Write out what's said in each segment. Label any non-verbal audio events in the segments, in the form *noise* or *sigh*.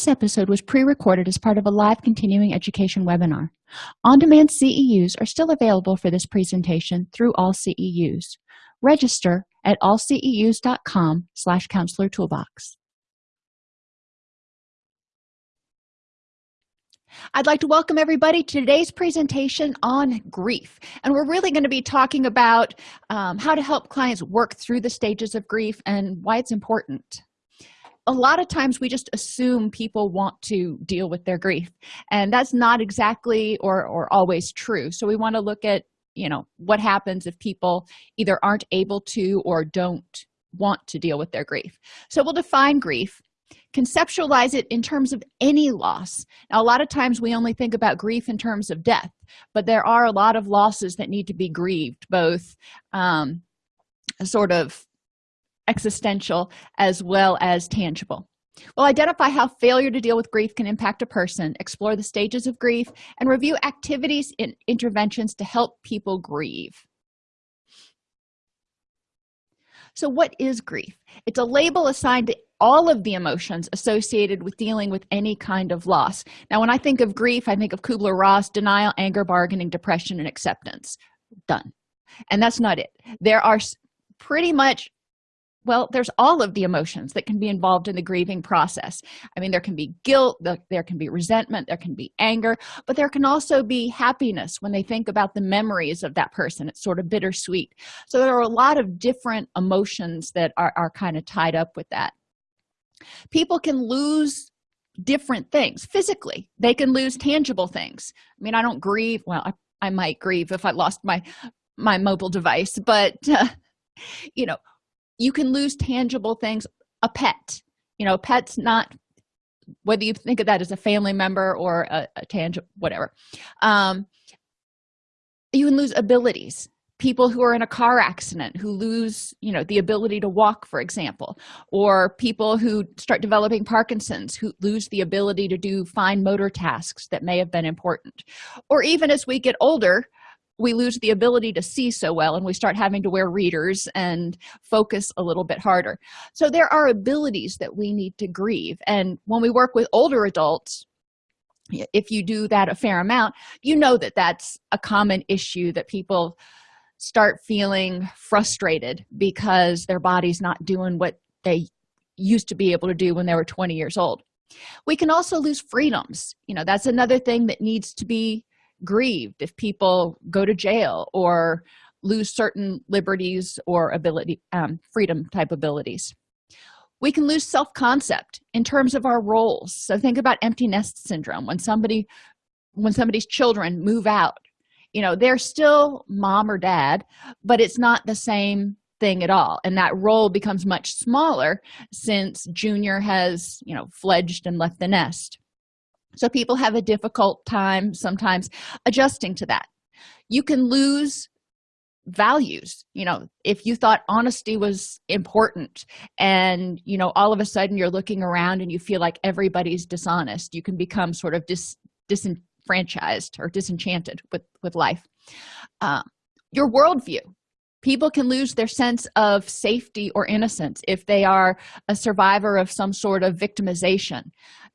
This episode was pre-recorded as part of a live continuing education webinar. On-demand CEUs are still available for this presentation through AllCEUs. Register at allceus.com slash counselor toolbox. I'd like to welcome everybody to today's presentation on grief. And we're really going to be talking about um, how to help clients work through the stages of grief and why it's important a lot of times we just assume people want to deal with their grief and that's not exactly or or always true. So we want to look at you know what happens if people either aren't able to or don't want to deal with their grief. So we'll define grief conceptualize it in terms of any loss. Now a lot of times we only think about grief in terms of death but there are a lot of losses that need to be grieved both um, sort of existential as well as tangible. We'll identify how failure to deal with grief can impact a person explore the stages of grief and review activities and interventions to help people grieve. So what is grief? It's a label assigned to all of the emotions associated with dealing with any kind of loss. Now when i think of grief i think of kubler-ross denial anger bargaining depression and acceptance. Done. And that's not it. There are pretty much well there's all of the emotions that can be involved in the grieving process. I mean there can be guilt there can be resentment there can be anger but there can also be happiness when they think about the memories of that person. It's sort of bittersweet. So there are a lot of different emotions that are, are kind of tied up with that. People can lose different things physically. They can lose tangible things. I mean i don't grieve well i, I might grieve if i lost my my mobile device but uh, *laughs* you know you can lose tangible things a pet you know pets not whether you think of that as a family member or a, a tangible whatever um you can lose abilities. People who are in a car accident who lose you know the ability to walk for example or people who start developing parkinson's who lose the ability to do fine motor tasks that may have been important. Or even as we get older we lose the ability to see so well and we start having to wear readers and focus a little bit harder. So there are abilities that we need to grieve. And when we work with older adults if you do that a fair amount you know that that's a common issue that people start feeling frustrated because their body's not doing what they used to be able to do when they were 20 years old. We can also lose freedoms. You know that's another thing that needs to be grieved if people go to jail or lose certain liberties or ability um, freedom type abilities. We can lose self-concept in terms of our roles. So think about empty nest syndrome when somebody when somebody's children move out. You know they're still mom or dad but it's not the same thing at all. And that role becomes much smaller since junior has you know fledged and left the nest so people have a difficult time sometimes adjusting to that. You can lose values you know if you thought honesty was important and you know all of a sudden you're looking around and you feel like everybody's dishonest you can become sort of dis disenfranchised or disenchanted with with life. Uh, your worldview. People can lose their sense of safety or innocence if they are a survivor of some sort of victimization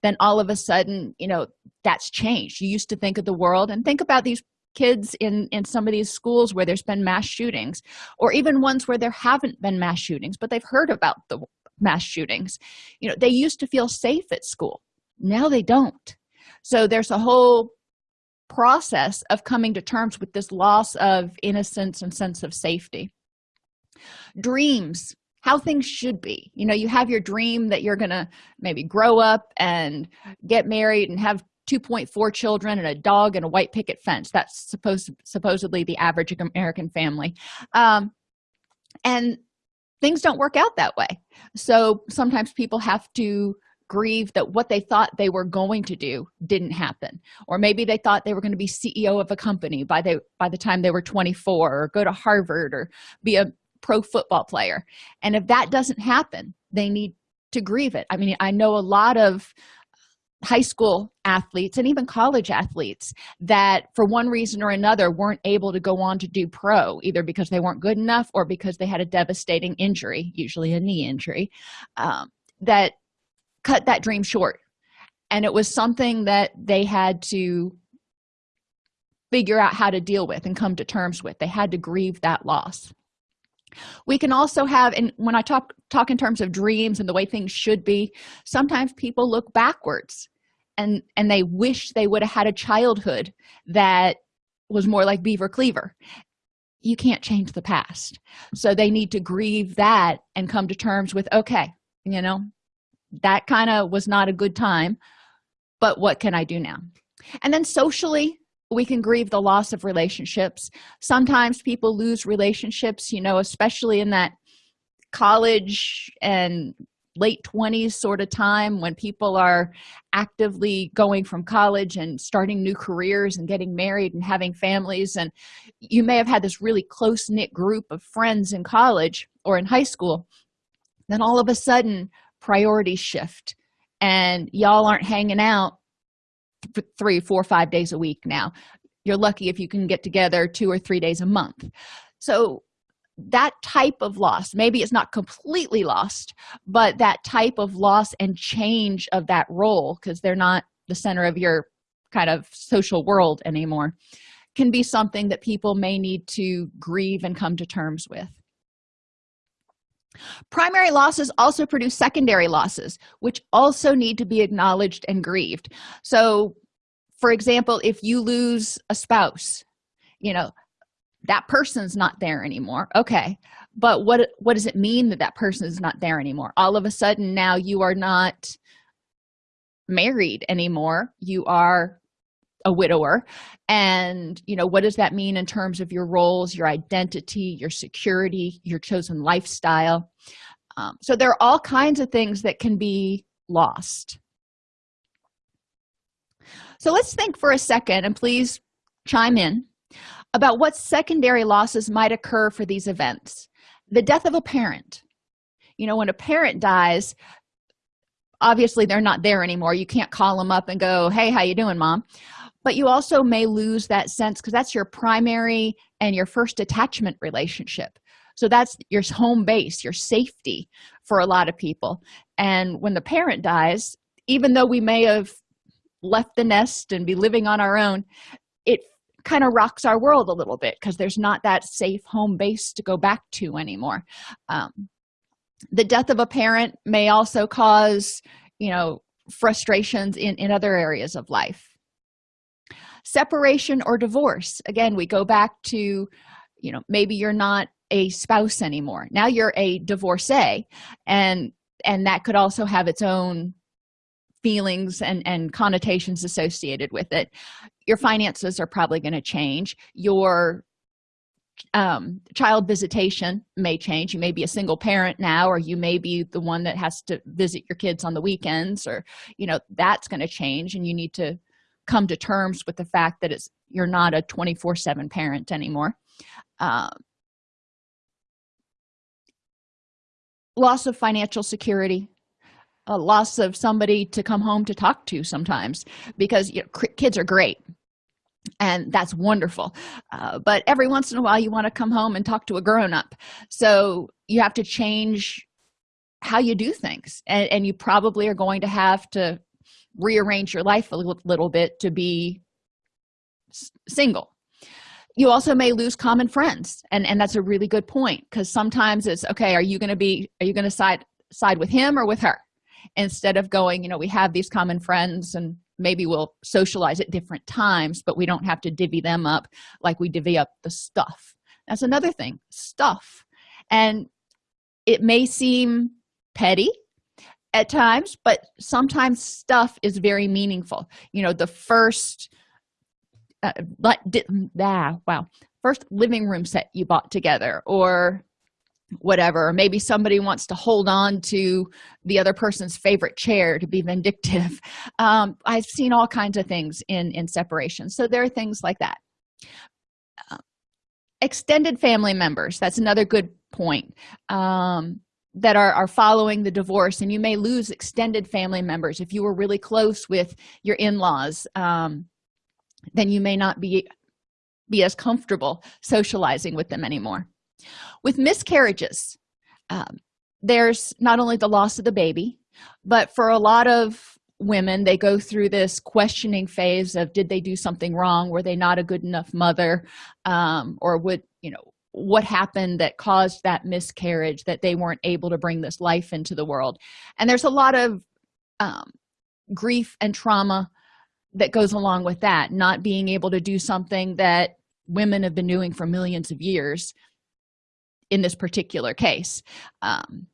then all of a sudden you know that's changed. You used to think of the world and think about these kids in in some of these schools where there's been mass shootings or even ones where there haven't been mass shootings but they've heard about the mass shootings. You know they used to feel safe at school. Now they don't. So there's a whole process of coming to terms with this loss of innocence and sense of safety. Dreams how things should be. You know you have your dream that you're gonna maybe grow up and get married and have 2.4 children and a dog and a white picket fence. That's supposed supposedly the average american family. Um, and things don't work out that way. So sometimes people have to grieve that what they thought they were going to do didn't happen. Or maybe they thought they were going to be ceo of a company by the by the time they were 24 or go to harvard or be a pro football player. And if that doesn't happen they need to grieve it. I mean i know a lot of high school athletes and even college athletes that for one reason or another weren't able to go on to do pro either because they weren't good enough or because they had a devastating injury usually a knee injury um, that cut that dream short. And it was something that they had to figure out how to deal with and come to terms with. They had to grieve that loss we can also have and when i talk talk in terms of dreams and the way things should be sometimes people look backwards and and they wish they would have had a childhood that was more like beaver cleaver. You can't change the past. So they need to grieve that and come to terms with okay you know that kind of was not a good time but what can i do now? And then socially we can grieve the loss of relationships. Sometimes people lose relationships you know especially in that college and late 20s sort of time when people are actively going from college and starting new careers and getting married and having families. And you may have had this really close-knit group of friends in college or in high school. Then all of a sudden priorities shift and y'all aren't hanging out three four five days a week now. You're lucky if you can get together two or three days a month. So that type of loss maybe it's not completely lost but that type of loss and change of that role because they're not the center of your kind of social world anymore can be something that people may need to grieve and come to terms with primary losses also produce secondary losses which also need to be acknowledged and grieved. So for example if you lose a spouse you know that person's not there anymore. Okay but what what does it mean that that person is not there anymore? All of a sudden now you are not married anymore. You are a widower. And you know what does that mean in terms of your roles your identity your security your chosen lifestyle? Um, so there are all kinds of things that can be lost. So let's think for a second and please chime in about what secondary losses might occur for these events. The death of a parent. You know when a parent dies obviously they're not there anymore. You can't call them up and go hey how you doing mom but you also may lose that sense because that's your primary and your first attachment relationship. So that's your home base your safety for a lot of people. And when the parent dies even though we may have left the nest and be living on our own it kind of rocks our world a little bit because there's not that safe home base to go back to anymore. Um, the death of a parent may also cause you know frustrations in in other areas of life separation or divorce. Again we go back to you know maybe you're not a spouse anymore. Now you're a divorcee and and that could also have its own feelings and and connotations associated with it. Your finances are probably going to change. Your um, child visitation may change. You may be a single parent now or you may be the one that has to visit your kids on the weekends or you know that's going to change and you need to come to terms with the fact that it's you're not a 24 7 parent anymore. Uh, loss of financial security a loss of somebody to come home to talk to sometimes because you know, kids are great and that's wonderful. Uh, but every once in a while you want to come home and talk to a grown-up. So you have to change how you do things and, and you probably are going to have to rearrange your life a little, bit to be single. You also may lose common friends and and that's a really good point because sometimes it's okay are you going to be are you going to side side with him or with her? Instead of going you know we have these common friends and maybe we'll socialize at different times but we don't have to divvy them up like we divvy up the stuff. That's another thing stuff. And it may seem petty at times but sometimes stuff is very meaningful. You know the first uh, but ah, wow. First living room set you bought together or whatever. Maybe somebody wants to hold on to the other person's favorite chair to be vindictive. *laughs* Um, i've seen all kinds of things in in separation. So there are things like that. Uh, extended family members that's another good point. Um, that are, are following the divorce and you may lose extended family members. If you were really close with your in-laws um, then you may not be be as comfortable socializing with them anymore. With miscarriages um, there's not only the loss of the baby but for a lot of women they go through this questioning phase of did they do something wrong? Were they not a good enough mother? Um, or would you know what happened that caused that miscarriage that they weren't able to bring this life into the world. And there's a lot of um, grief and trauma that goes along with that not being able to do something that women have been doing for millions of years in this particular case. Um,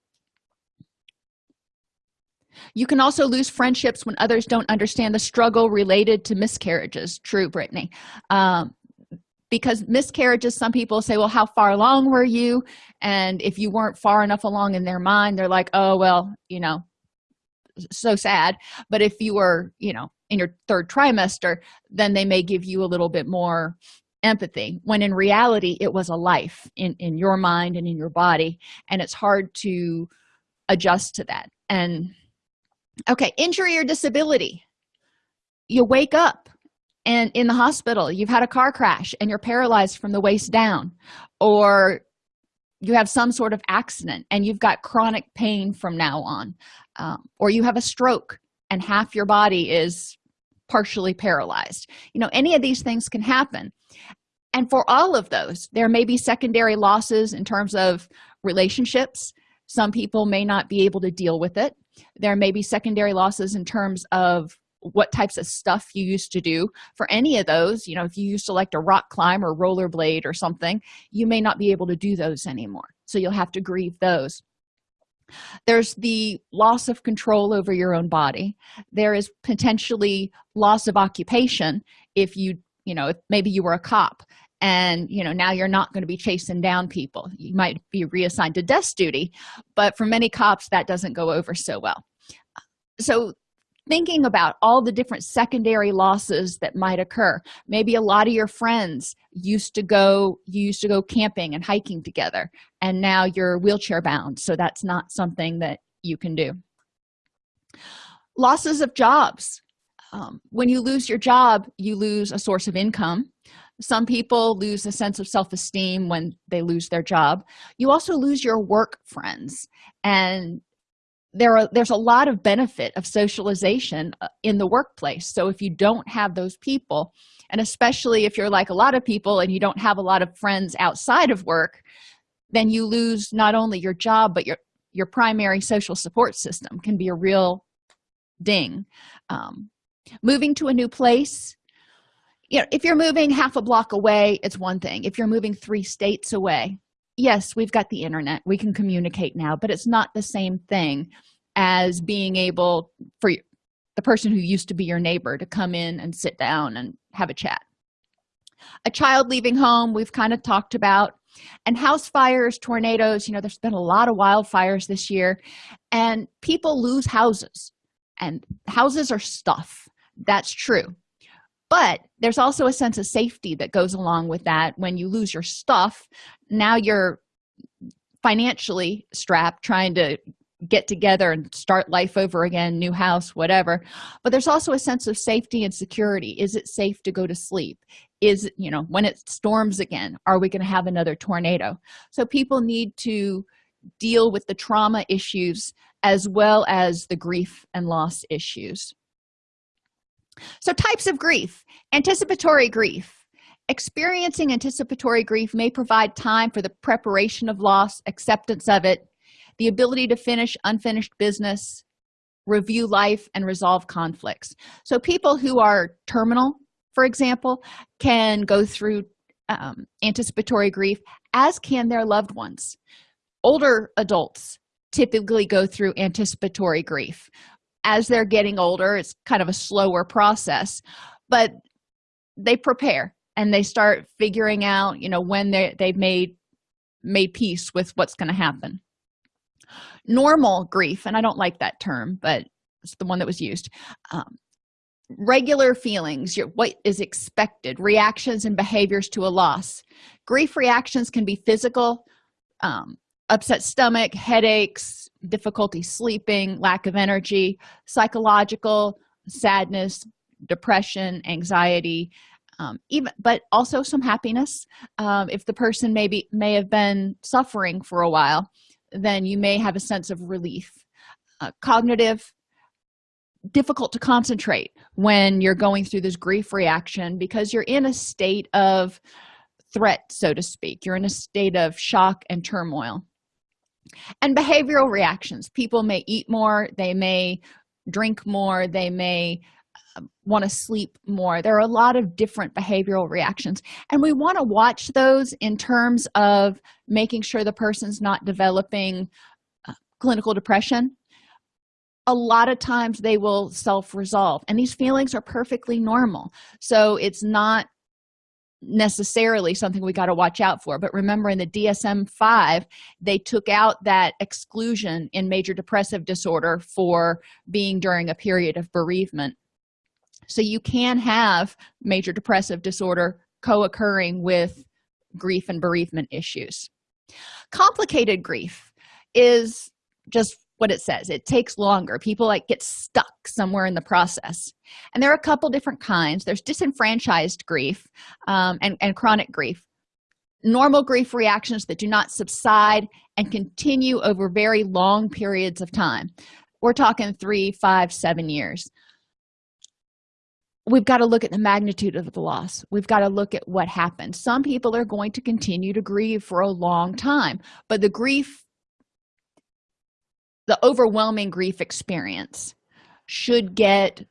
you can also lose friendships when others don't understand the struggle related to miscarriages. True brittany. Um, because miscarriages some people say well how far along were you? And if you weren't far enough along in their mind they're like oh well you know so sad. But if you were you know in your third trimester then they may give you a little bit more empathy when in reality it was a life in in your mind and in your body and it's hard to adjust to that. And okay injury or disability. You wake up and in the hospital you've had a car crash and you're paralyzed from the waist down or you have some sort of accident and you've got chronic pain from now on um, or you have a stroke and half your body is partially paralyzed. You know any of these things can happen. And for all of those there may be secondary losses in terms of relationships. Some people may not be able to deal with it. There may be secondary losses in terms of what types of stuff you used to do. For any of those you know if you used to like to rock climb or rollerblade or something you may not be able to do those anymore. So you'll have to grieve those. There's the loss of control over your own body. There is potentially loss of occupation if you you know maybe you were a cop and you know now you're not going to be chasing down people. You might be reassigned to desk duty but for many cops that doesn't go over so well. So thinking about all the different secondary losses that might occur. Maybe a lot of your friends used to go you used to go camping and hiking together and now you're wheelchair bound so that's not something that you can do. Losses of jobs. Um, when you lose your job you lose a source of income. Some people lose a sense of self-esteem when they lose their job. You also lose your work friends and there are there's a lot of benefit of socialization uh, in the workplace. So if you don't have those people and especially if you're like a lot of people and you don't have a lot of friends outside of work then you lose not only your job but your your primary social support system can be a real ding. Um, moving to a new place you know if you're moving half a block away it's one thing. If you're moving three states away yes we've got the internet. We can communicate now but it's not the same thing as being able for the person who used to be your neighbor to come in and sit down and have a chat. A child leaving home we've kind of talked about and house fires tornadoes you know there's been a lot of wildfires this year and people lose houses and houses are stuff. That's true but there's also a sense of safety that goes along with that. When you lose your stuff now you're financially strapped trying to get together and start life over again new house whatever. But there's also a sense of safety and security. Is it safe to go to sleep? Is you know when it storms again are we going to have another tornado? So people need to deal with the trauma issues as well as the grief and loss issues so types of grief anticipatory grief. Experiencing anticipatory grief may provide time for the preparation of loss acceptance of it the ability to finish unfinished business review life and resolve conflicts. So people who are terminal for example can go through um, anticipatory grief as can their loved ones. Older adults typically go through anticipatory grief as they're getting older it's kind of a slower process but they prepare and they start figuring out you know when they they've made made peace with what's going to happen. Normal grief and i don't like that term but it's the one that was used um, regular feelings your, what is expected reactions and behaviors to a loss. Grief reactions can be physical um, upset stomach headaches difficulty sleeping lack of energy psychological sadness depression anxiety um, even but also some happiness. Um, if the person maybe may have been suffering for a while then you may have a sense of relief. Uh, cognitive difficult to concentrate when you're going through this grief reaction because you're in a state of threat so to speak. You're in a state of shock and turmoil and behavioral reactions. People may eat more they may drink more they may um, want to sleep more. There are a lot of different behavioral reactions. And we want to watch those in terms of making sure the person's not developing uh, clinical depression. A lot of times they will self-resolve and these feelings are perfectly normal. So it's not necessarily something we got to watch out for. But remember in the dsm-5 they took out that exclusion in major depressive disorder for being during a period of bereavement. So you can have major depressive disorder co-occurring with grief and bereavement issues. Complicated grief is just what it says. It takes longer. People like get stuck somewhere in the process. And there are a couple different kinds. There's disenfranchised grief um, and, and chronic grief. Normal grief reactions that do not subside and continue over very long periods of time. We're talking three five seven years. We've got to look at the magnitude of the loss. We've got to look at what happened. Some people are going to continue to grieve for a long time but the grief the overwhelming grief experience should get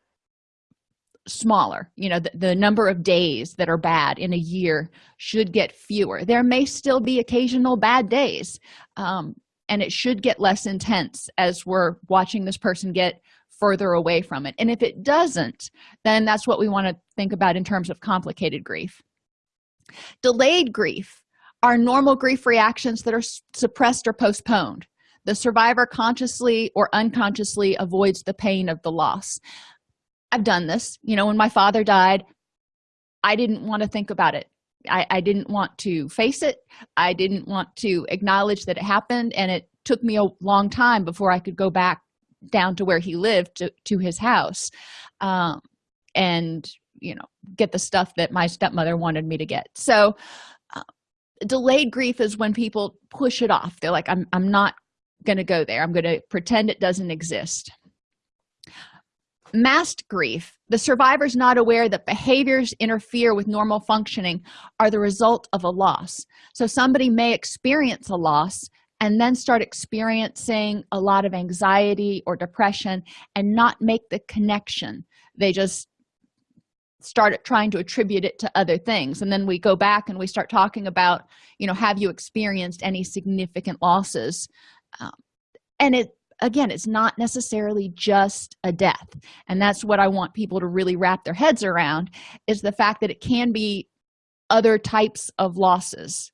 smaller. You know the, the, number of days that are bad in a year should get fewer. There may still be occasional bad days um, and it should get less intense as we're watching this person get further away from it. And if it doesn't then that's what we want to think about in terms of complicated grief. Delayed grief are normal grief reactions that are suppressed or postponed the survivor consciously or unconsciously avoids the pain of the loss. I've done this. You know when my father died i didn't want to think about it. I, I, didn't want to face it. I didn't want to acknowledge that it happened and it took me a long time before i could go back down to where he lived to, to his house um, and you know get the stuff that my stepmother wanted me to get. So uh, delayed grief is when people push it off. They're like i'm, I'm not going to go there. I'm going to pretend it doesn't exist. Masked grief. The survivors not aware that behaviors interfere with normal functioning are the result of a loss. So somebody may experience a loss and then start experiencing a lot of anxiety or depression and not make the connection. They just start trying to attribute it to other things. And then we go back and we start talking about you know have you experienced any significant losses um, and it again it's not necessarily just a death. And that's what i want people to really wrap their heads around is the fact that it can be other types of losses.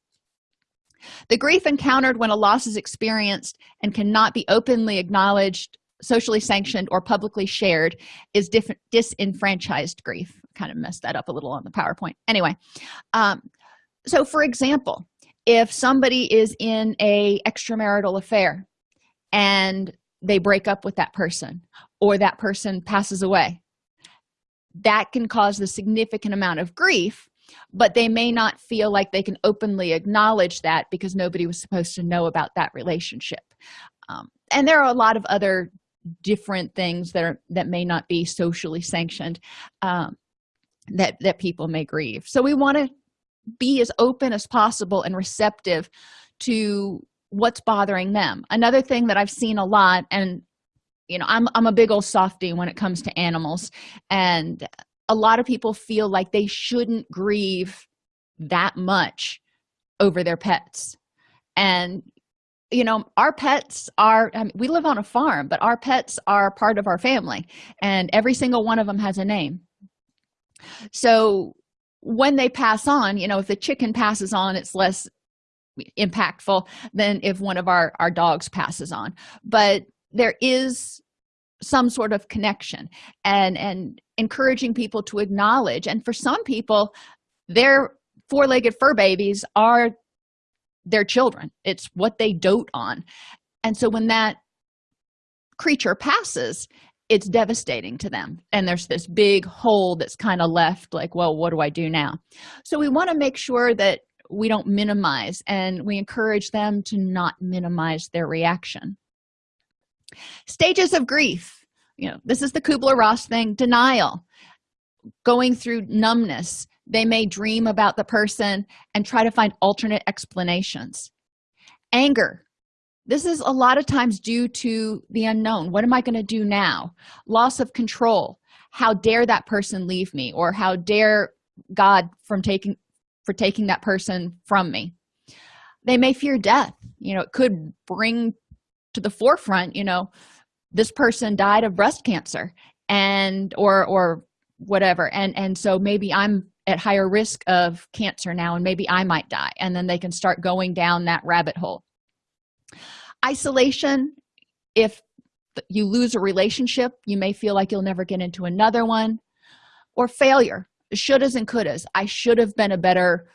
The grief encountered when a loss is experienced and cannot be openly acknowledged socially sanctioned or publicly shared is different disenfranchised grief. Kind of messed that up a little on the powerpoint. Anyway um, so for example if somebody is in a extramarital affair and they break up with that person or that person passes away that can cause a significant amount of grief but they may not feel like they can openly acknowledge that because nobody was supposed to know about that relationship. Um, and there are a lot of other different things that are that may not be socially sanctioned um, that that people may grieve. So we want to be as open as possible and receptive to what's bothering them. Another thing that i've seen a lot and you know i'm, I'm a big old softy when it comes to animals and a lot of people feel like they shouldn't grieve that much over their pets. And you know our pets are I mean, we live on a farm but our pets are part of our family and every single one of them has a name. So when they pass on you know if the chicken passes on it's less impactful than if one of our our dogs passes on. But there is some sort of connection and and encouraging people to acknowledge. And for some people their four-legged fur babies are their children. It's what they dote on. And so when that creature passes it's devastating to them. And there's this big hole that's kind of left like well what do i do now? So we want to make sure that we don't minimize and we encourage them to not minimize their reaction. Stages of grief. You know this is the kubler-ross thing denial. Going through numbness. They may dream about the person and try to find alternate explanations. Anger this is a lot of times due to the unknown. What am i going to do now? Loss of control. How dare that person leave me or how dare god from taking for taking that person from me? They may fear death. You know it could bring to the forefront you know this person died of breast cancer and or or whatever. And and so maybe i'm at higher risk of cancer now and maybe i might die. And then they can start going down that rabbit hole isolation. If you lose a relationship you may feel like you'll never get into another one. Or failure. Shouldas and couldas. I should have been a better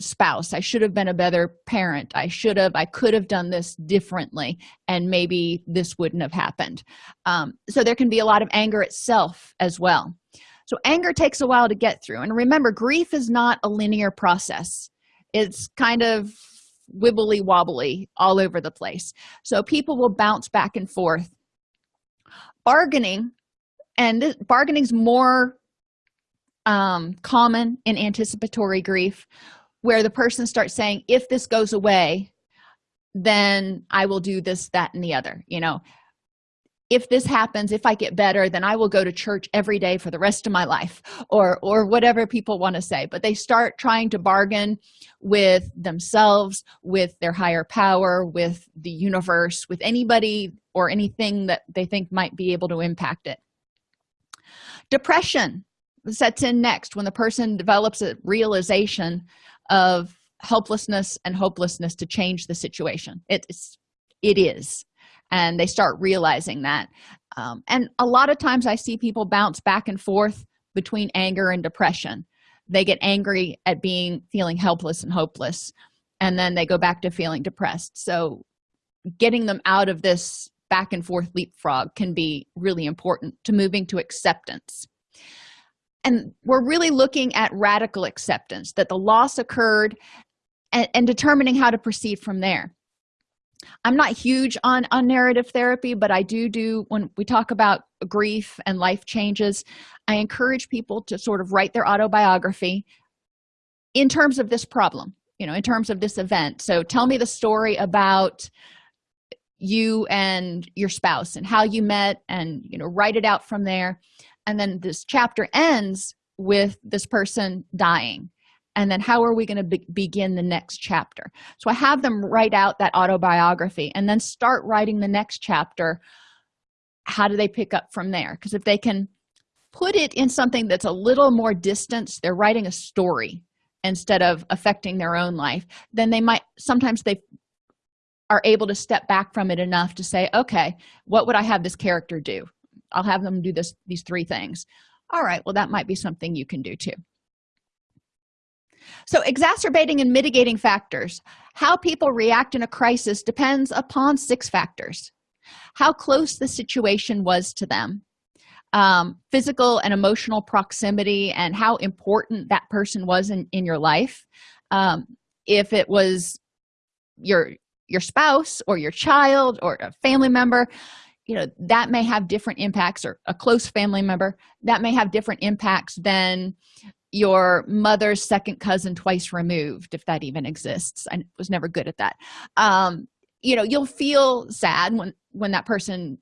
spouse. I should have been a better parent. I should have i could have done this differently and maybe this wouldn't have happened. Um, so there can be a lot of anger itself as well. So anger takes a while to get through. And remember grief is not a linear process. It's kind of wibbly wobbly all over the place. So people will bounce back and forth. Bargaining and bargaining is more um, common in anticipatory grief where the person starts saying if this goes away then i will do this that and the other you know if this happens if i get better then i will go to church every day for the rest of my life or or whatever people want to say. But they start trying to bargain with themselves with their higher power with the universe with anybody or anything that they think might be able to impact it. Depression sets in next when the person develops a realization of helplessness and hopelessness to change the situation. It's it is and they start realizing that. Um, and a lot of times i see people bounce back and forth between anger and depression. They get angry at being feeling helpless and hopeless and then they go back to feeling depressed. So getting them out of this back and forth leapfrog can be really important to moving to acceptance. And we're really looking at radical acceptance that the loss occurred and, and determining how to proceed from there i'm not huge on on narrative therapy but i do do when we talk about grief and life changes i encourage people to sort of write their autobiography in terms of this problem you know in terms of this event. So tell me the story about you and your spouse and how you met and you know write it out from there. And then this chapter ends with this person dying and then how are we going to be begin the next chapter? So i have them write out that autobiography and then start writing the next chapter. How do they pick up from there? Because if they can put it in something that's a little more distance they're writing a story instead of affecting their own life then they might sometimes they are able to step back from it enough to say okay what would i have this character do? I'll have them do this these three things. All right well that might be something you can do too so exacerbating and mitigating factors. How people react in a crisis depends upon six factors. How close the situation was to them. Um, physical and emotional proximity and how important that person was in, in your life. Um, if it was your your spouse or your child or a family member you know that may have different impacts or a close family member that may have different impacts than your mother's second cousin twice removed if that even exists. I was never good at that. Um you know you'll feel sad when when that person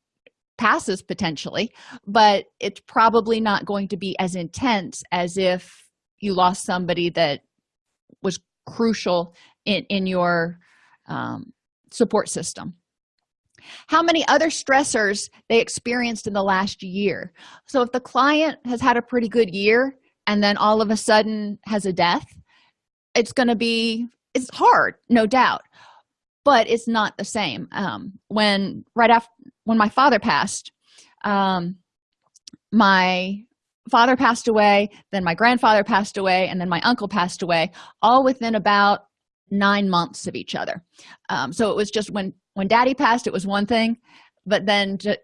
passes potentially but it's probably not going to be as intense as if you lost somebody that was crucial in in your um, support system. How many other stressors they experienced in the last year? So if the client has had a pretty good year and then all of a sudden has a death it's going to be it's hard no doubt but it's not the same. Um, when right after when my father passed um, my father passed away then my grandfather passed away and then my uncle passed away all within about nine months of each other. Um, so it was just when when daddy passed it was one thing but then to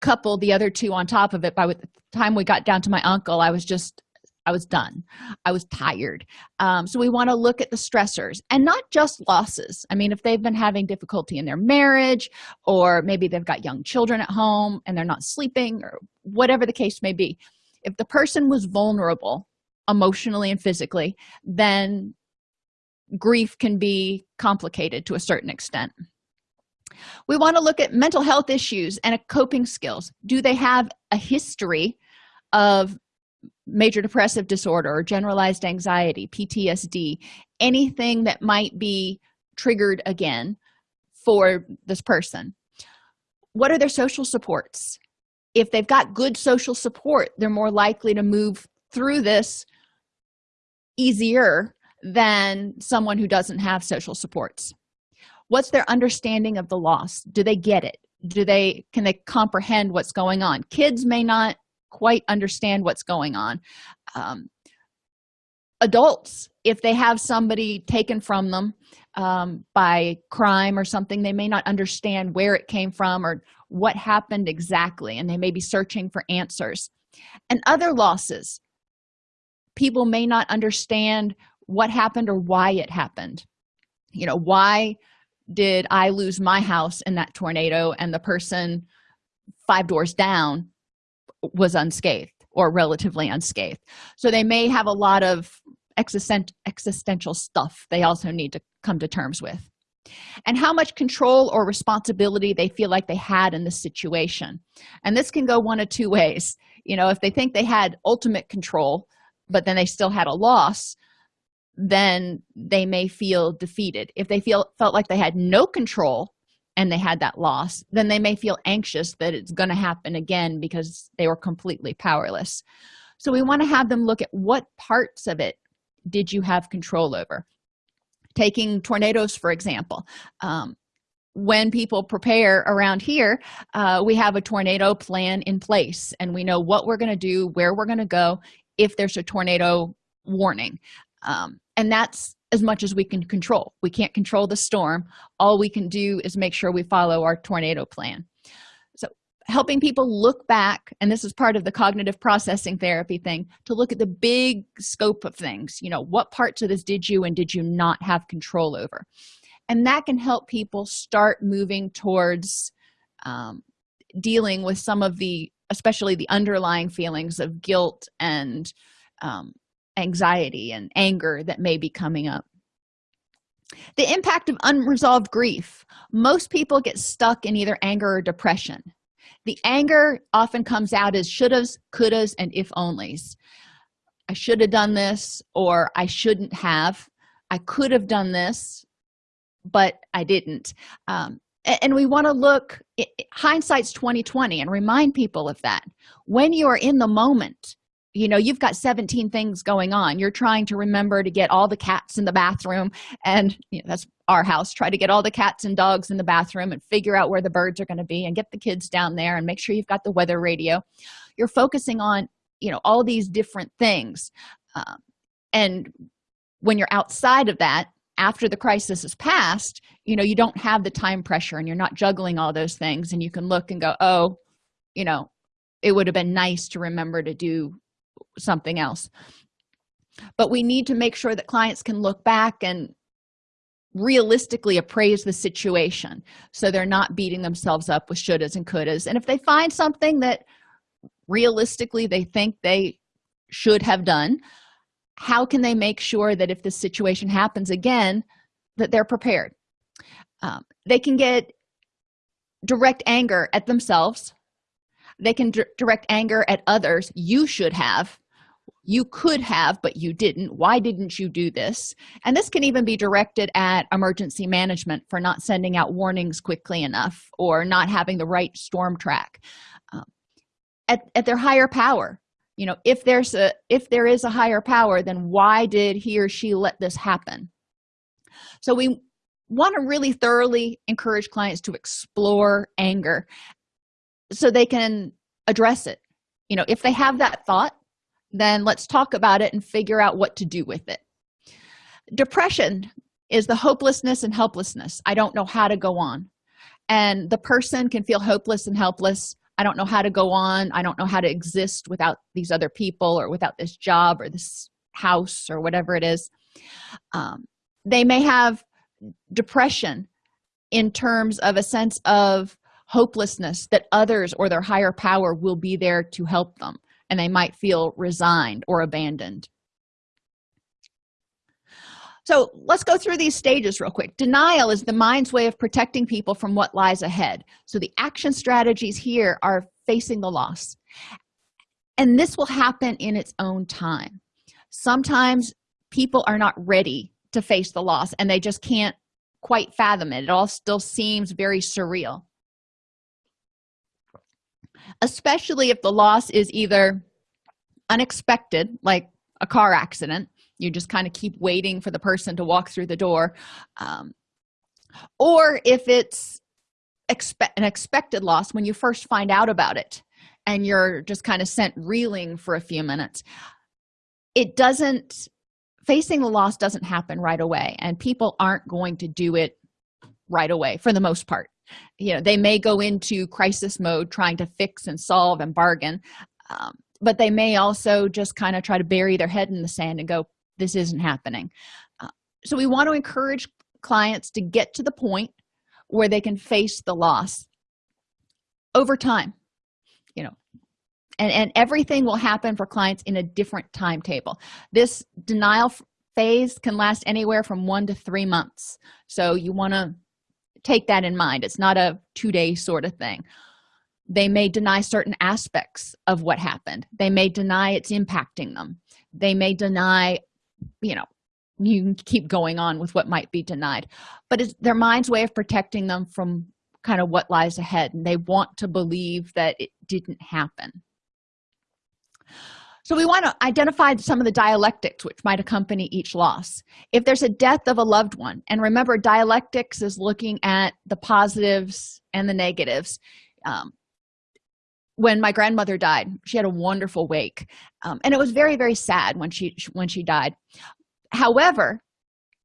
couple the other two on top of it by the time we got down to my uncle i was just i was done. I was tired. Um, so we want to look at the stressors and not just losses. I mean if they've been having difficulty in their marriage or maybe they've got young children at home and they're not sleeping or whatever the case may be if the person was vulnerable emotionally and physically then grief can be complicated to a certain extent. We want to look at mental health issues and coping skills. Do they have a history of major depressive disorder or generalized anxiety ptsd anything that might be triggered again for this person. What are their social supports? If they've got good social support they're more likely to move through this easier than someone who doesn't have social supports. What's their understanding of the loss? Do they get it? Do they can they comprehend what's going on? Kids may not quite understand what's going on. Um, adults if they have somebody taken from them um, by crime or something they may not understand where it came from or what happened exactly and they may be searching for answers. And other losses people may not understand what happened or why it happened. You know why did i lose my house in that tornado and the person five doors down was unscathed or relatively unscathed. So they may have a lot of existent existential stuff they also need to come to terms with. And how much control or responsibility they feel like they had in the situation. And this can go one of two ways. You know if they think they had ultimate control but then they still had a loss then they may feel defeated. If they feel felt like they had no control and they had that loss then they may feel anxious that it's going to happen again because they were completely powerless. So we want to have them look at what parts of it did you have control over? Taking tornadoes for example. Um, when people prepare around here uh, we have a tornado plan in place and we know what we're going to do where we're going to go if there's a tornado warning. Um, and that's as much as we can control. We can't control the storm. All we can do is make sure we follow our tornado plan. So helping people look back and this is part of the cognitive processing therapy thing to look at the big scope of things. You know what parts of this did you and did you not have control over? And that can help people start moving towards um, dealing with some of the especially the underlying feelings of guilt and um, anxiety and anger that may be coming up. The impact of unresolved grief. Most people get stuck in either anger or depression. The anger often comes out as shouldas couldas and if onlys. I should have done this or i shouldn't have. I could have done this but i didn't. Um, and we want to look hindsight's 2020 and remind people of that. When you are in the moment you know you've got 17 things going on. You're trying to remember to get all the cats in the bathroom and you know, that's our house try to get all the cats and dogs in the bathroom and figure out where the birds are going to be and get the kids down there and make sure you've got the weather radio. You're focusing on you know all these different things um, and when you're outside of that after the crisis is passed you know you don't have the time pressure and you're not juggling all those things and you can look and go oh you know it would have been nice to remember to do something else. But we need to make sure that clients can look back and realistically appraise the situation so they're not beating themselves up with shouldas and couldas. And if they find something that realistically they think they should have done how can they make sure that if this situation happens again that they're prepared? Um, they can get direct anger at themselves they can direct anger at others. You should have. You could have but you didn't. Why didn't you do this? And this can even be directed at emergency management for not sending out warnings quickly enough or not having the right storm track. Um, at, at their higher power. You know if there's a if there is a higher power then why did he or she let this happen? So we want to really thoroughly encourage clients to explore anger so they can address it. You know if they have that thought then let's talk about it and figure out what to do with it. Depression is the hopelessness and helplessness. I don't know how to go on. And the person can feel hopeless and helpless. I don't know how to go on. I don't know how to exist without these other people or without this job or this house or whatever it is. Um, they may have depression in terms of a sense of hopelessness that others or their higher power will be there to help them and they might feel resigned or abandoned. So let's go through these stages real quick. Denial is the mind's way of protecting people from what lies ahead. So the action strategies here are facing the loss. And this will happen in its own time. Sometimes people are not ready to face the loss and they just can't quite fathom it. It all still seems very surreal especially if the loss is either unexpected like a car accident you just kind of keep waiting for the person to walk through the door um, or if it's expect an expected loss when you first find out about it and you're just kind of sent reeling for a few minutes it doesn't facing the loss doesn't happen right away and people aren't going to do it right away for the most part you know they may go into crisis mode trying to fix and solve and bargain um, but they may also just kind of try to bury their head in the sand and go this isn't happening. Uh, so we want to encourage clients to get to the point where they can face the loss over time you know and and everything will happen for clients in a different timetable. This denial phase can last anywhere from one to three months. So you want to take that in mind. It's not a two-day sort of thing. They may deny certain aspects of what happened. They may deny it's impacting them. They may deny you know you can keep going on with what might be denied. But it's their mind's way of protecting them from kind of what lies ahead and they want to believe that it didn't happen so we want to identify some of the dialectics which might accompany each loss. If there's a death of a loved one and remember dialectics is looking at the positives and the negatives. Um, when my grandmother died she had a wonderful wake um, and it was very very sad when she when she died. However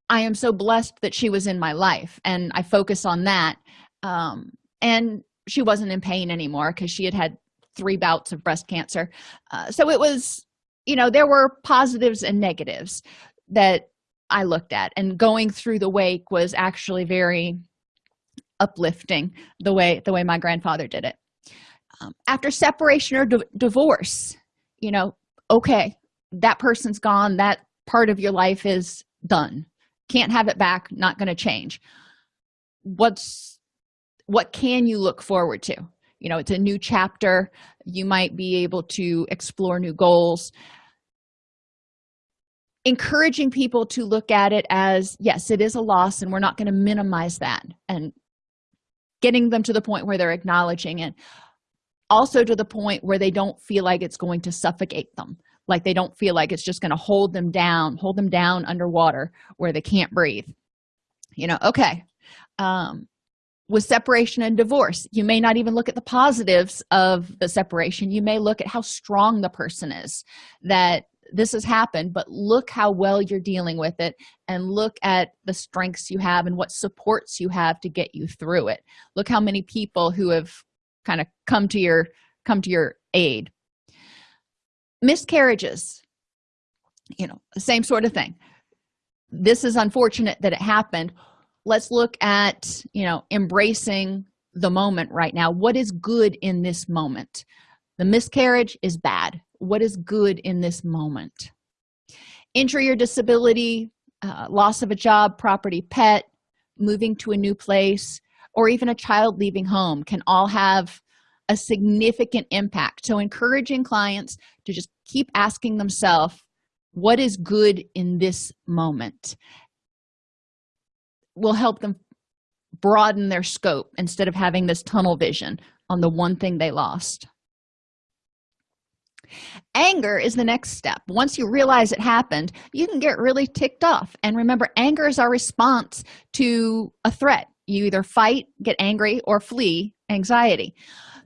i am so blessed that she was in my life and i focus on that um, and she wasn't in pain anymore because she had had three bouts of breast cancer. Uh, so it was you know there were positives and negatives that i looked at and going through the wake was actually very uplifting the way the way my grandfather did it. Um, after separation or divorce you know okay that person's gone that part of your life is done. Can't have it back not going to change. What's what can you look forward to you know it's a new chapter. You might be able to explore new goals. Encouraging people to look at it as yes it is a loss and we're not going to minimize that and getting them to the point where they're acknowledging it. Also to the point where they don't feel like it's going to suffocate them. Like they don't feel like it's just going to hold them down hold them down underwater where they can't breathe. You know okay um with separation and divorce. You may not even look at the positives of the separation. You may look at how strong the person is that this has happened but look how well you're dealing with it and look at the strengths you have and what supports you have to get you through it. Look how many people who have kind of come to your come to your aid. Miscarriages you know same sort of thing. This is unfortunate that it happened let's look at you know embracing the moment right now. What is good in this moment? The miscarriage is bad. What is good in this moment? Injury or disability uh, loss of a job property pet moving to a new place or even a child leaving home can all have a significant impact. So encouraging clients to just keep asking themselves what is good in this moment will help them broaden their scope instead of having this tunnel vision on the one thing they lost. Anger is the next step. Once you realize it happened you can get really ticked off. And remember anger is our response to a threat. You either fight get angry or flee anxiety.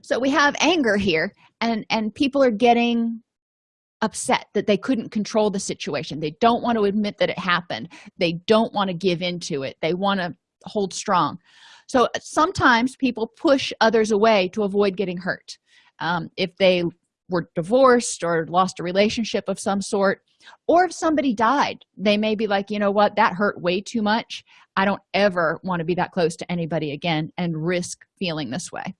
So we have anger here and and people are getting upset that they couldn't control the situation. They don't want to admit that it happened. They don't want to give into it. They want to hold strong. So sometimes people push others away to avoid getting hurt. Um, if they were divorced or lost a relationship of some sort or if somebody died they may be like you know what? That hurt way too much. I don't ever want to be that close to anybody again and risk feeling this way.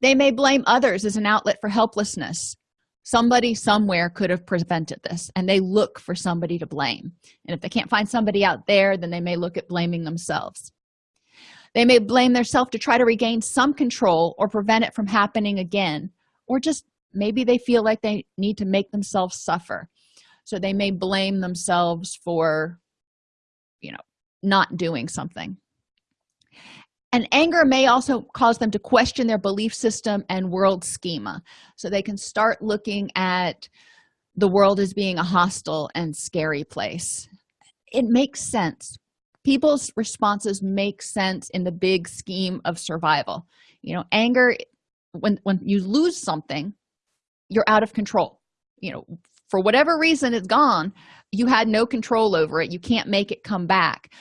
They may blame others as an outlet for helplessness somebody somewhere could have prevented this and they look for somebody to blame. And if they can't find somebody out there then they may look at blaming themselves. They may blame themselves to try to regain some control or prevent it from happening again or just maybe they feel like they need to make themselves suffer. So they may blame themselves for you know not doing something and anger may also cause them to question their belief system and world schema. So they can start looking at the world as being a hostile and scary place. It makes sense. People's responses make sense in the big scheme of survival. You know anger when when you lose something you're out of control. You know for whatever reason it's gone you had no control over it. You can't make it come back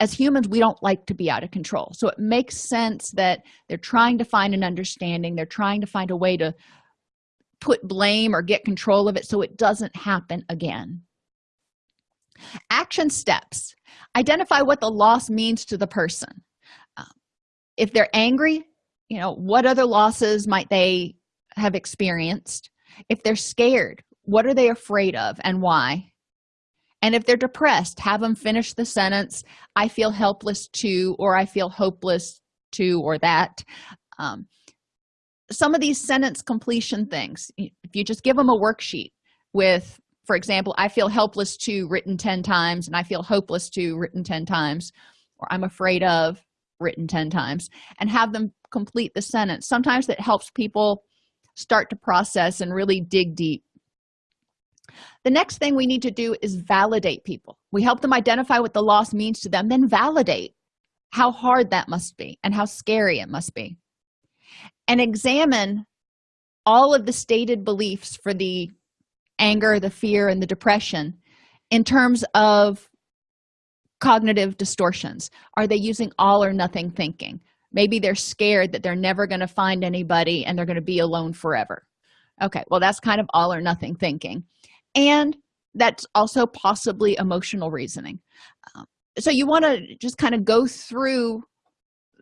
as humans we don't like to be out of control. So it makes sense that they're trying to find an understanding. They're trying to find a way to put blame or get control of it so it doesn't happen again. Action steps. Identify what the loss means to the person. Uh, if they're angry you know what other losses might they have experienced? If they're scared what are they afraid of and why and if they're depressed have them finish the sentence i feel helpless too or i feel hopeless too or that. Um, some of these sentence completion things if you just give them a worksheet with for example i feel helpless to written 10 times and i feel hopeless to written 10 times or i'm afraid of written 10 times and have them complete the sentence. Sometimes that helps people start to process and really dig deep the next thing we need to do is validate people. We help them identify what the loss means to them then validate how hard that must be and how scary it must be. And examine all of the stated beliefs for the anger the fear and the depression in terms of cognitive distortions. Are they using all or nothing thinking? Maybe they're scared that they're never going to find anybody and they're going to be alone forever. Okay well that's kind of all or nothing thinking and that's also possibly emotional reasoning. Um, so you want to just kind of go through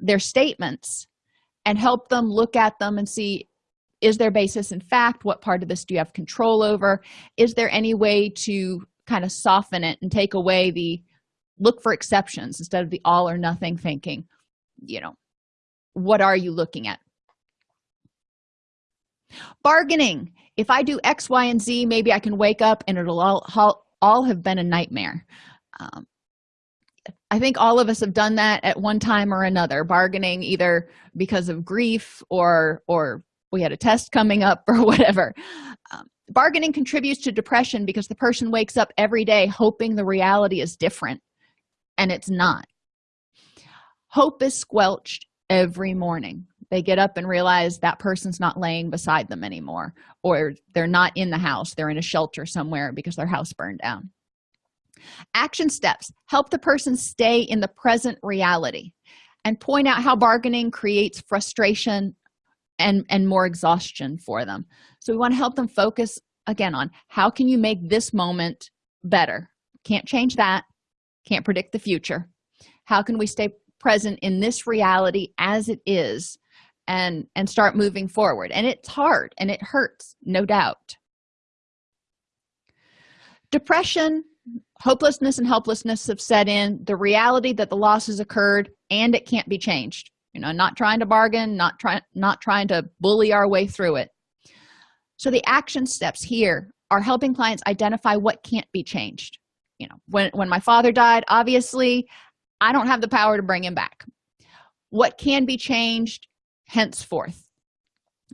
their statements and help them look at them and see is there basis in fact? What part of this do you have control over? Is there any way to kind of soften it and take away the look for exceptions instead of the all or nothing thinking you know what are you looking at? Bargaining if i do x y and z maybe i can wake up and it'll all all have been a nightmare. Um, i think all of us have done that at one time or another bargaining either because of grief or or we had a test coming up *laughs* or whatever. Um, bargaining contributes to depression because the person wakes up every day hoping the reality is different and it's not. Hope is squelched every morning they get up and realize that person's not laying beside them anymore or they're not in the house they're in a shelter somewhere because their house burned down. Action steps. Help the person stay in the present reality and point out how bargaining creates frustration and and more exhaustion for them. So we want to help them focus again on how can you make this moment better? Can't change that. Can't predict the future. How can we stay present in this reality as it is and and start moving forward. And it's hard and it hurts no doubt. Depression hopelessness and helplessness have set in the reality that the loss has occurred and it can't be changed. You know not trying to bargain not trying not trying to bully our way through it. So the action steps here are helping clients identify what can't be changed. You know when when my father died obviously i don't have the power to bring him back. What can be changed henceforth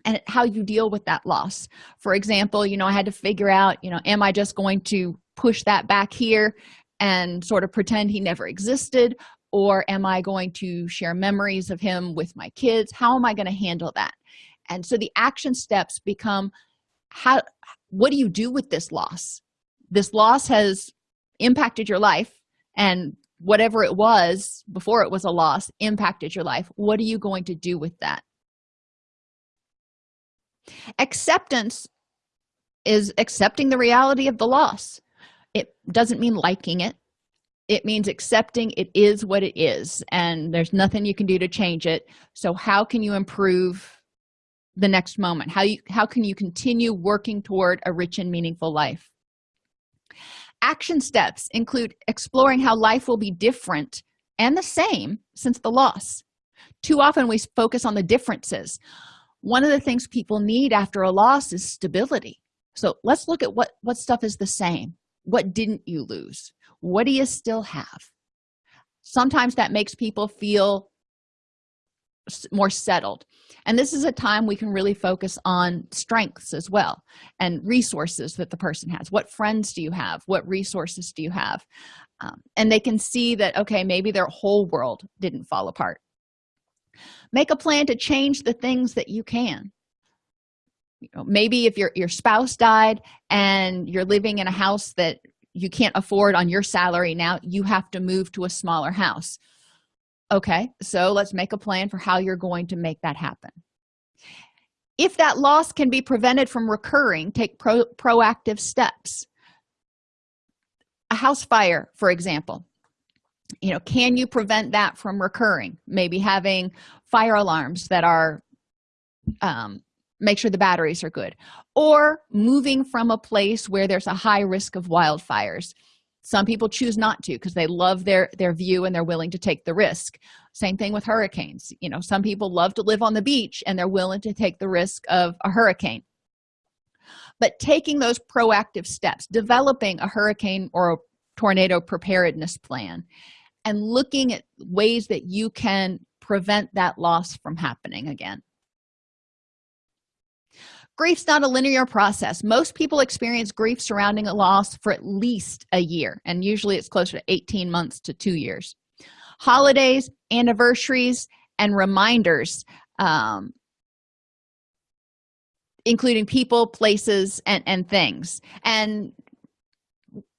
and how you deal with that loss. For example you know i had to figure out you know am i just going to push that back here and sort of pretend he never existed or am i going to share memories of him with my kids? How am i going to handle that? And so the action steps become how what do you do with this loss? This loss has impacted your life and whatever it was before it was a loss impacted your life what are you going to do with that? Acceptance is accepting the reality of the loss. It doesn't mean liking it. It means accepting it is what it is and there's nothing you can do to change it. So how can you improve the next moment? How you how can you continue working toward a rich and meaningful life action steps include exploring how life will be different and the same since the loss. Too often we focus on the differences. One of the things people need after a loss is stability. So let's look at what what stuff is the same. What didn't you lose? What do you still have? Sometimes that makes people feel more settled. And this is a time we can really focus on strengths as well and resources that the person has. What friends do you have? What resources do you have? Um, and they can see that okay maybe their whole world didn't fall apart. Make a plan to change the things that you can. You know, maybe if your your spouse died and you're living in a house that you can't afford on your salary now you have to move to a smaller house okay so let's make a plan for how you're going to make that happen. If that loss can be prevented from recurring take pro proactive steps. A house fire for example. You know can you prevent that from recurring? Maybe having fire alarms that are um, make sure the batteries are good. Or moving from a place where there's a high risk of wildfires some people choose not to because they love their their view and they're willing to take the risk. Same thing with hurricanes. You know some people love to live on the beach and they're willing to take the risk of a hurricane. But taking those proactive steps developing a hurricane or a tornado preparedness plan and looking at ways that you can prevent that loss from happening again grief's not a linear process. Most people experience grief surrounding a loss for at least a year and usually it's closer to 18 months to two years. Holidays anniversaries and reminders um, including people places and and things. And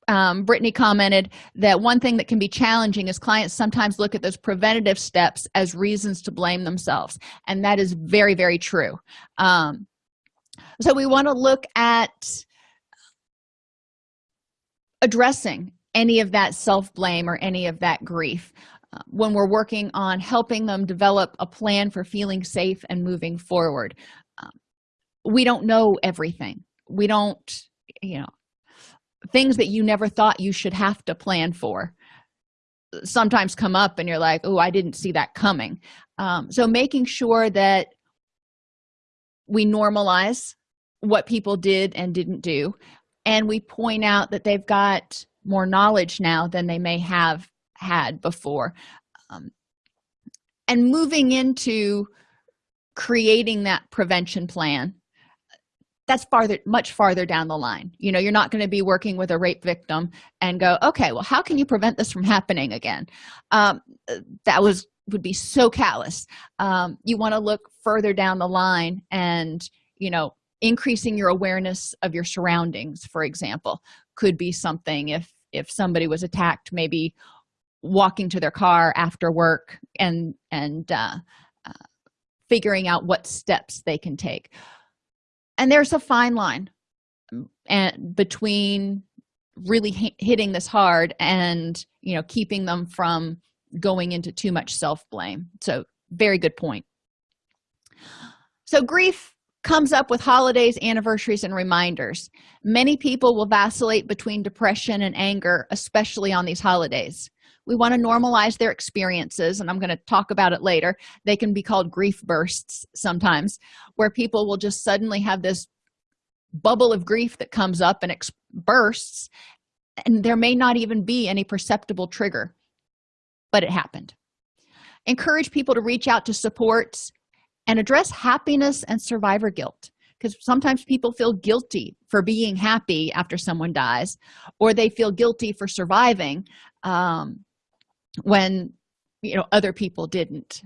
um, brittany commented that one thing that can be challenging is clients sometimes look at those preventative steps as reasons to blame themselves and that is very very true. Um, so we want to look at addressing any of that self-blame or any of that grief uh, when we're working on helping them develop a plan for feeling safe and moving forward. Um, we don't know everything. We don't you know things that you never thought you should have to plan for sometimes come up and you're like oh i didn't see that coming. Um, so making sure that we normalize what people did and didn't do and we point out that they've got more knowledge now than they may have had before. Um, and moving into creating that prevention plan that's farther much farther down the line. You know you're not going to be working with a rape victim and go okay well how can you prevent this from happening again? Um, that was would be so callous. Um, you want to look further down the line and you know increasing your awareness of your surroundings for example could be something if if somebody was attacked maybe walking to their car after work and and uh, uh, figuring out what steps they can take. And there's a fine line um, and between really hitting this hard and you know keeping them from going into too much self-blame. So very good point. So grief comes up with holidays anniversaries and reminders. Many people will vacillate between depression and anger especially on these holidays. We want to normalize their experiences and i'm going to talk about it later. They can be called grief bursts sometimes where people will just suddenly have this bubble of grief that comes up and bursts and there may not even be any perceptible trigger but it happened. Encourage people to reach out to supports and address happiness and survivor guilt because sometimes people feel guilty for being happy after someone dies or they feel guilty for surviving um, when you know other people didn't.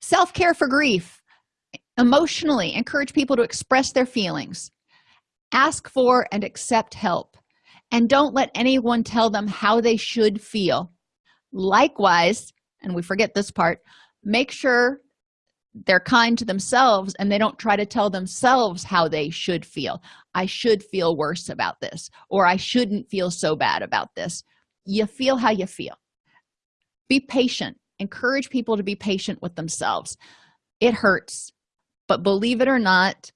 Self-care for grief. Emotionally encourage people to express their feelings. Ask for and accept help. And don't let anyone tell them how they should feel likewise and we forget this part make sure they're kind to themselves and they don't try to tell themselves how they should feel. I should feel worse about this or i shouldn't feel so bad about this. You feel how you feel. Be patient. Encourage people to be patient with themselves. It hurts but believe it or not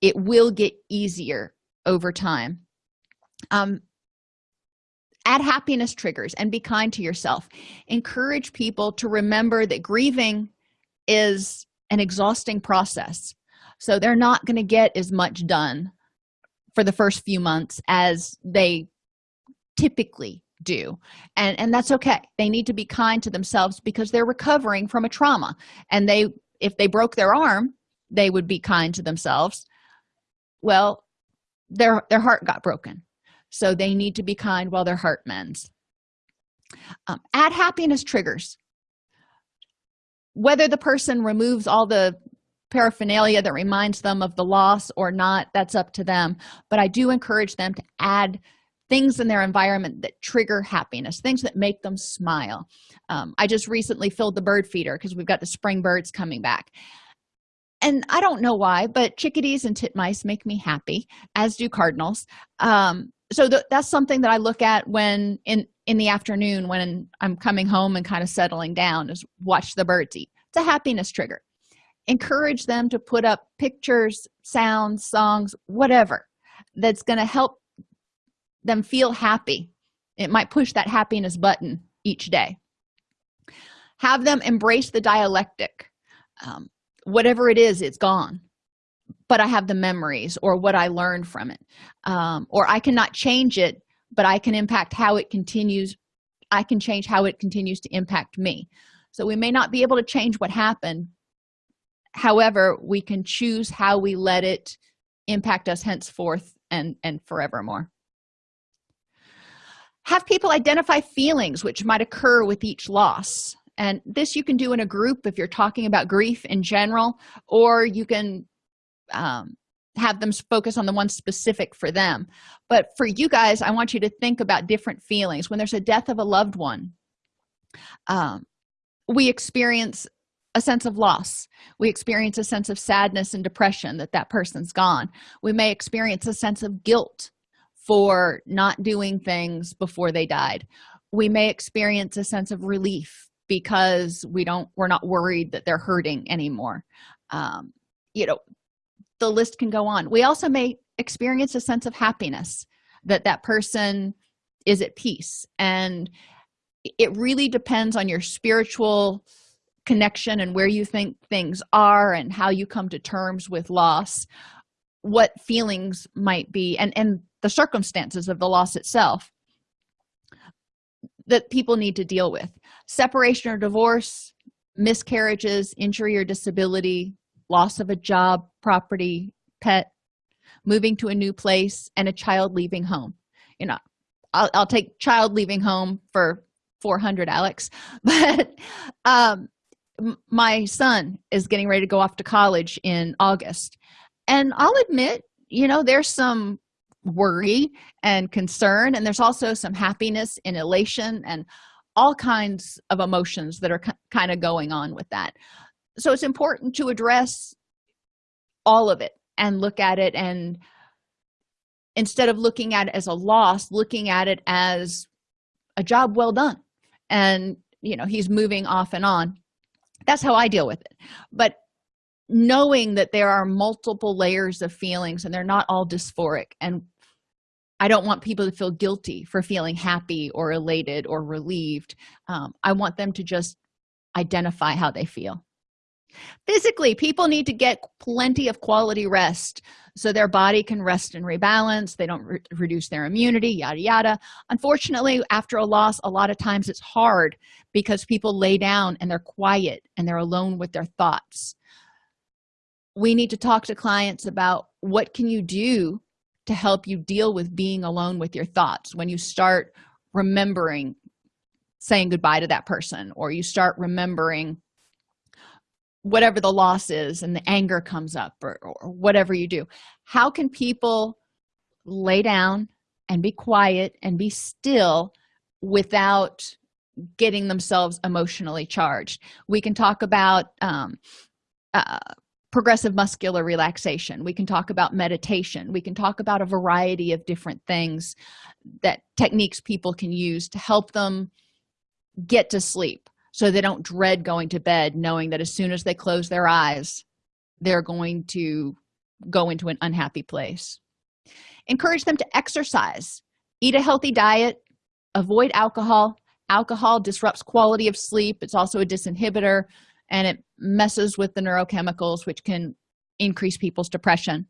it will get easier over time. Um add happiness triggers and be kind to yourself. Encourage people to remember that grieving is an exhausting process. So they're not going to get as much done for the first few months as they typically do. And and that's okay. They need to be kind to themselves because they're recovering from a trauma. And they if they broke their arm they would be kind to themselves. Well their their heart got broken so they need to be kind while their heart mends. Um, add happiness triggers. Whether the person removes all the paraphernalia that reminds them of the loss or not that's up to them. But i do encourage them to add things in their environment that trigger happiness things that make them smile. Um, i just recently filled the bird feeder because we've got the spring birds coming back. And i don't know why but chickadees and titmice make me happy as do cardinals. Um, so th that's something that i look at when in in the afternoon when i'm coming home and kind of settling down is watch the birds eat. It's a happiness trigger. Encourage them to put up pictures sounds songs whatever that's going to help them feel happy. It might push that happiness button each day. Have them embrace the dialectic. Um, whatever it is it's gone but i have the memories or what i learned from it. Um, or i cannot change it but i can impact how it continues i can change how it continues to impact me. So we may not be able to change what happened. However we can choose how we let it impact us henceforth and and forevermore. Have people identify feelings which might occur with each loss. And this you can do in a group if you're talking about grief in general or you can um, have them focus on the one specific for them. But for you guys i want you to think about different feelings. When there's a death of a loved one um, we experience a sense of loss. We experience a sense of sadness and depression that that person's gone. We may experience a sense of guilt for not doing things before they died. We may experience a sense of relief because we don't we're not worried that they're hurting anymore. Um, you know the list can go on. We also may experience a sense of happiness that that person is at peace. And it really depends on your spiritual connection and where you think things are and how you come to terms with loss what feelings might be and and the circumstances of the loss itself that people need to deal with. Separation or divorce miscarriages injury or disability loss of a job property pet moving to a new place and a child leaving home. You know i'll, I'll take child leaving home for 400 alex. *laughs* But um my son is getting ready to go off to college in august. And i'll admit you know there's some worry and concern and there's also some happiness and elation and all kinds of emotions that are kind of going on with that. So it's important to address all of it and look at it and instead of looking at it as a loss looking at it as a job well done. And you know he's moving off and on. That's how i deal with it. But knowing that there are multiple layers of feelings and they're not all dysphoric and i don't want people to feel guilty for feeling happy or elated or relieved. Um, i want them to just identify how they feel physically people need to get plenty of quality rest so their body can rest and rebalance. They don't re reduce their immunity yada yada. Unfortunately after a loss a lot of times it's hard because people lay down and they're quiet and they're alone with their thoughts. We need to talk to clients about what can you do to help you deal with being alone with your thoughts. When you start remembering saying goodbye to that person or you start remembering whatever the loss is and the anger comes up or, or whatever you do how can people lay down and be quiet and be still without getting themselves emotionally charged? We can talk about um, uh, progressive muscular relaxation. We can talk about meditation. We can talk about a variety of different things that techniques people can use to help them get to sleep so they don't dread going to bed knowing that as soon as they close their eyes they're going to go into an unhappy place. Encourage them to exercise. Eat a healthy diet. Avoid alcohol. Alcohol disrupts quality of sleep. It's also a disinhibitor and it messes with the neurochemicals which can increase people's depression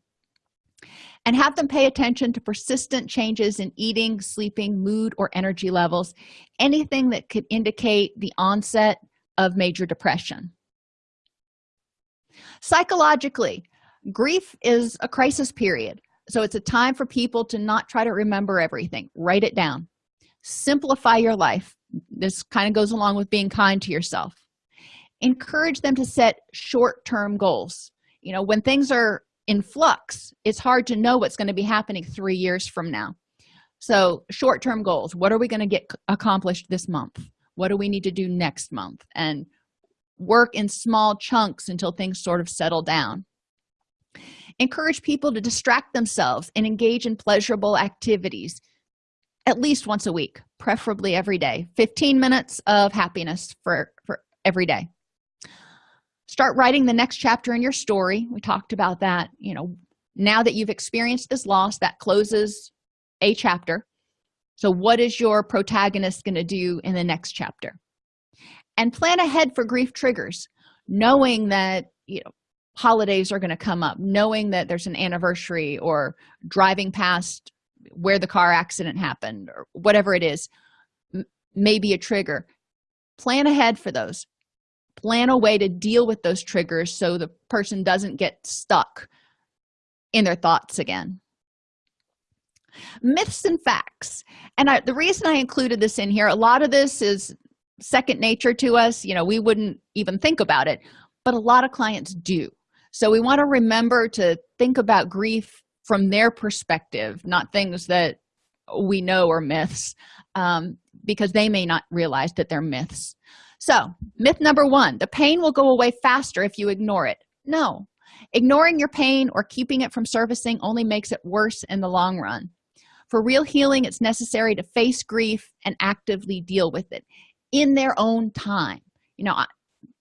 and have them pay attention to persistent changes in eating sleeping mood or energy levels anything that could indicate the onset of major depression. Psychologically grief is a crisis period so it's a time for people to not try to remember everything. Write it down. Simplify your life. This kind of goes along with being kind to yourself. Encourage them to set short-term goals. You know when things are in flux. It's hard to know what's going to be happening three years from now. So short-term goals. What are we going to get accomplished this month? What do we need to do next month? And work in small chunks until things sort of settle down. Encourage people to distract themselves and engage in pleasurable activities at least once a week preferably every day. 15 minutes of happiness for for every day start writing the next chapter in your story. We talked about that you know now that you've experienced this loss that closes a chapter. So what is your protagonist going to do in the next chapter? And plan ahead for grief triggers knowing that you know holidays are going to come up knowing that there's an anniversary or driving past where the car accident happened or whatever it is may be a trigger. Plan ahead for those plan a way to deal with those triggers so the person doesn't get stuck in their thoughts again. Myths and facts. And I, the reason i included this in here a lot of this is second nature to us you know we wouldn't even think about it but a lot of clients do. So we want to remember to think about grief from their perspective not things that we know are myths um, because they may not realize that they're myths so myth number one the pain will go away faster if you ignore it. No. Ignoring your pain or keeping it from servicing only makes it worse in the long run. For real healing it's necessary to face grief and actively deal with it in their own time. You know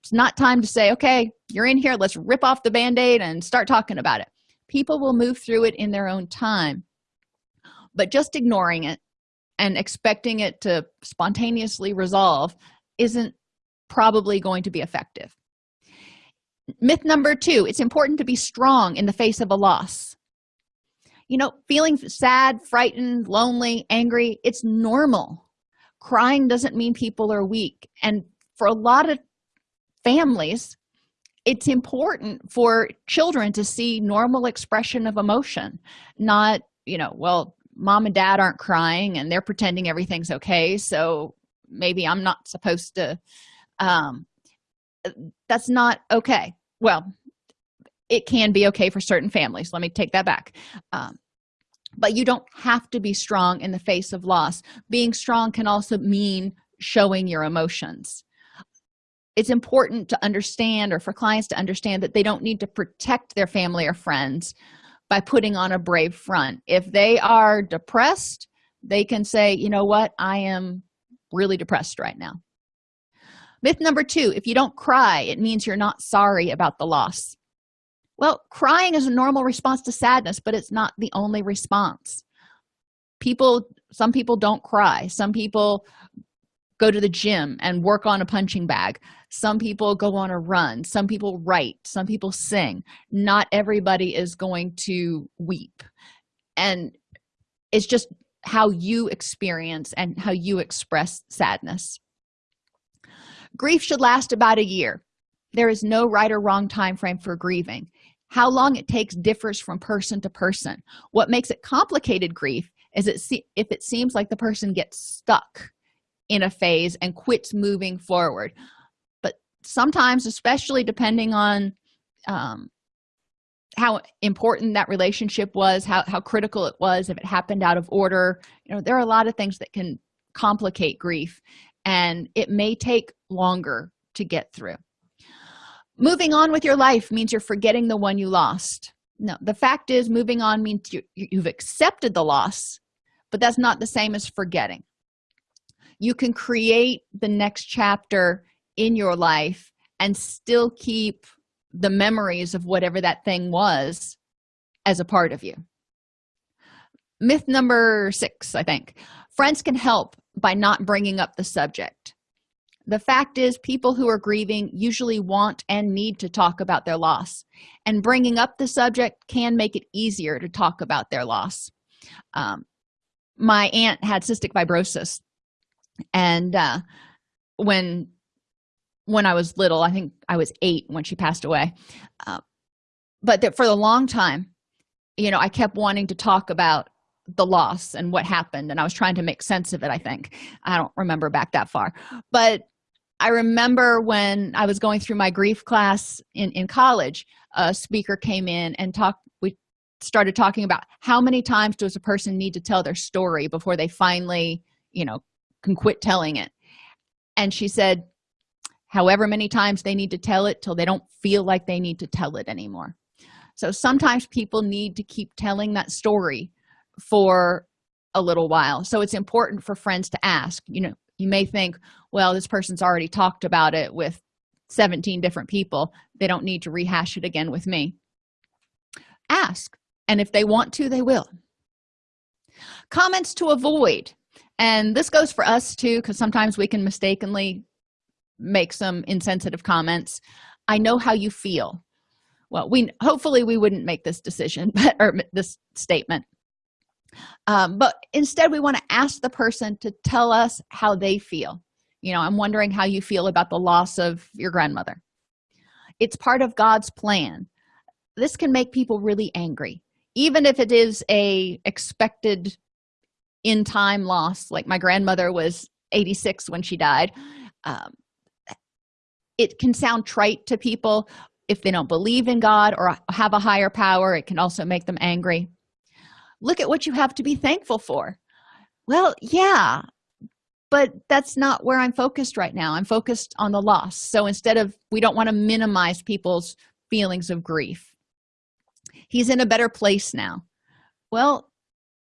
it's not time to say okay you're in here let's rip off the band-aid and start talking about it. People will move through it in their own time but just ignoring it and expecting it to spontaneously resolve isn't probably going to be effective. Myth number two it's important to be strong in the face of a loss. You know feeling sad frightened lonely angry it's normal. Crying doesn't mean people are weak and for a lot of families it's important for children to see normal expression of emotion not you know well mom and dad aren't crying and they're pretending everything's okay so maybe i'm not supposed to um that's not okay. Well it can be okay for certain families. Let me take that back. Um, but you don't have to be strong in the face of loss. Being strong can also mean showing your emotions. It's important to understand or for clients to understand that they don't need to protect their family or friends by putting on a brave front. If they are depressed they can say you know what? I am really depressed right now myth number two if you don't cry it means you're not sorry about the loss. Well crying is a normal response to sadness but it's not the only response. People some people don't cry. Some people go to the gym and work on a punching bag. Some people go on a run. Some people write. Some people sing. Not everybody is going to weep. And it's just how you experience and how you express sadness grief should last about a year. There is no right or wrong time frame for grieving. How long it takes differs from person to person. What makes it complicated grief is it if it seems like the person gets stuck in a phase and quits moving forward. But sometimes especially depending on um, how important that relationship was how, how critical it was if it happened out of order you know there are a lot of things that can complicate grief. And it may take longer to get through. Moving on with your life means you're forgetting the one you lost. No the fact is moving on means you, you've accepted the loss but that's not the same as forgetting. You can create the next chapter in your life and still keep the memories of whatever that thing was as a part of you. Myth number six i think. Friends can help by not bringing up the subject the fact is people who are grieving usually want and need to talk about their loss. And bringing up the subject can make it easier to talk about their loss. Um, my aunt had cystic fibrosis. And uh, when when i was little i think i was eight when she passed away. Uh, but that for a long time you know i kept wanting to talk about the loss and what happened. And i was trying to make sense of it i think. I don't remember back that far. But i remember when i was going through my grief class in in college a speaker came in and talked we started talking about how many times does a person need to tell their story before they finally you know can quit telling it? And she said however many times they need to tell it till they don't feel like they need to tell it anymore. So sometimes people need to keep telling that story for a little while. So it's important for friends to ask you know you may think well this person's already talked about it with 17 different people. They don't need to rehash it again with me. Ask and if they want to they will. Comments to avoid and this goes for us too because sometimes we can mistakenly make some insensitive comments. I know how you feel. Well we hopefully we wouldn't make this decision *laughs* but, or this statement um, but instead we want to ask the person to tell us how they feel. You know i'm wondering how you feel about the loss of your grandmother. It's part of god's plan. This can make people really angry even if it is a expected in time loss like my grandmother was 86 when she died. Um, it can sound trite to people if they don't believe in god or have a higher power. It can also make them angry look at what you have to be thankful for. Well yeah but that's not where i'm focused right now. I'm focused on the loss. So instead of we don't want to minimize people's feelings of grief. He's in a better place now. Well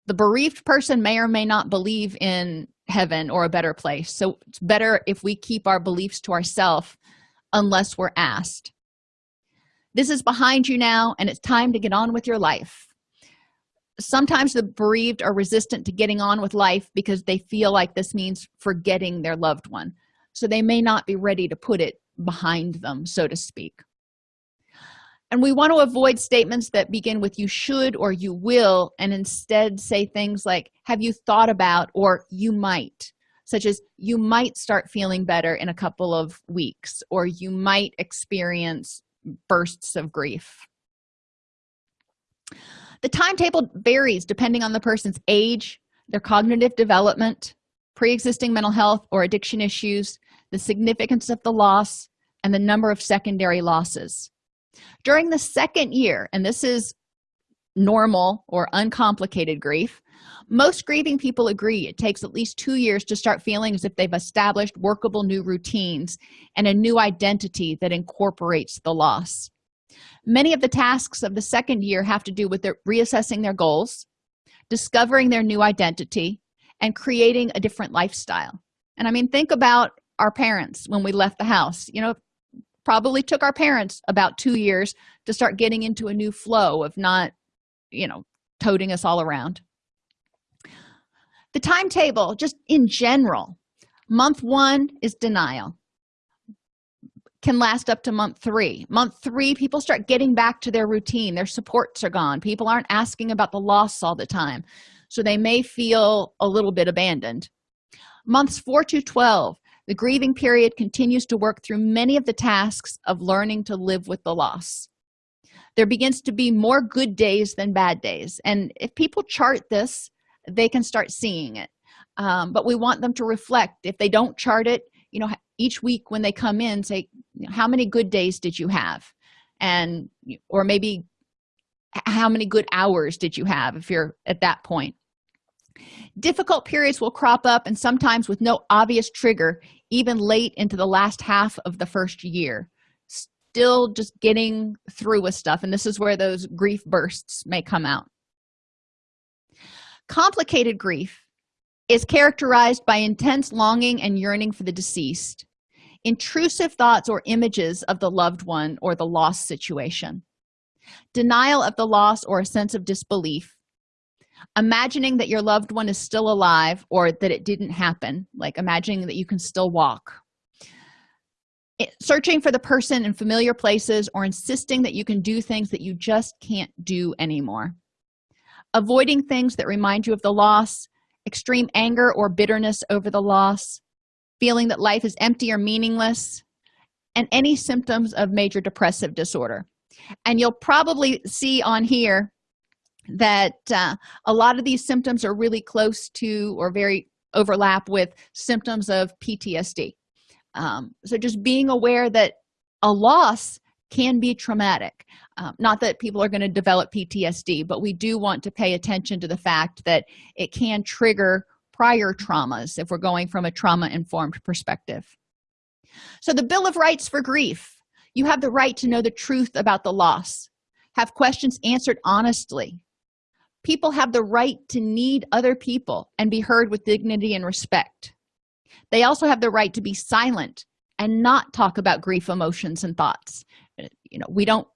the bereaved person may or may not believe in heaven or a better place. So it's better if we keep our beliefs to ourselves unless we're asked. This is behind you now and it's time to get on with your life sometimes the bereaved are resistant to getting on with life because they feel like this means forgetting their loved one. So they may not be ready to put it behind them so to speak. And we want to avoid statements that begin with you should or you will and instead say things like have you thought about or you might such as you might start feeling better in a couple of weeks or you might experience bursts of grief the timetable varies depending on the person's age their cognitive development pre-existing mental health or addiction issues the significance of the loss and the number of secondary losses. During the second year and this is normal or uncomplicated grief most grieving people agree it takes at least two years to start feeling as if they've established workable new routines and a new identity that incorporates the loss many of the tasks of the second year have to do with their reassessing their goals discovering their new identity and creating a different lifestyle. And i mean think about our parents when we left the house. You know probably took our parents about two years to start getting into a new flow of not you know toting us all around. The timetable just in general month one is denial can last up to month three. Month three people start getting back to their routine. Their supports are gone. People aren't asking about the loss all the time so they may feel a little bit abandoned. Months 4 to 12 the grieving period continues to work through many of the tasks of learning to live with the loss. There begins to be more good days than bad days and if people chart this they can start seeing it. Um, but we want them to reflect. If they don't chart it you know each week when they come in say how many good days did you have? And or maybe how many good hours did you have? if you're at that point. Difficult periods will crop up and sometimes with no obvious trigger even late into the last half of the first year. Still just getting through with stuff and this is where those grief bursts may come out. Complicated grief is characterized by intense longing and yearning for the deceased intrusive thoughts or images of the loved one or the lost situation denial of the loss or a sense of disbelief imagining that your loved one is still alive or that it didn't happen like imagining that you can still walk searching for the person in familiar places or insisting that you can do things that you just can't do anymore avoiding things that remind you of the loss extreme anger or bitterness over the loss feeling that life is empty or meaningless and any symptoms of major depressive disorder. And you'll probably see on here that uh, a lot of these symptoms are really close to or very overlap with symptoms of ptsd um, so just being aware that a loss can be traumatic. Um, not that people are going to develop ptsd but we do want to pay attention to the fact that it can trigger prior traumas if we're going from a trauma informed perspective. So the bill of rights for grief. You have the right to know the truth about the loss have questions answered honestly. People have the right to need other people and be heard with dignity and respect. They also have the right to be silent and not talk about grief emotions and thoughts you know we don't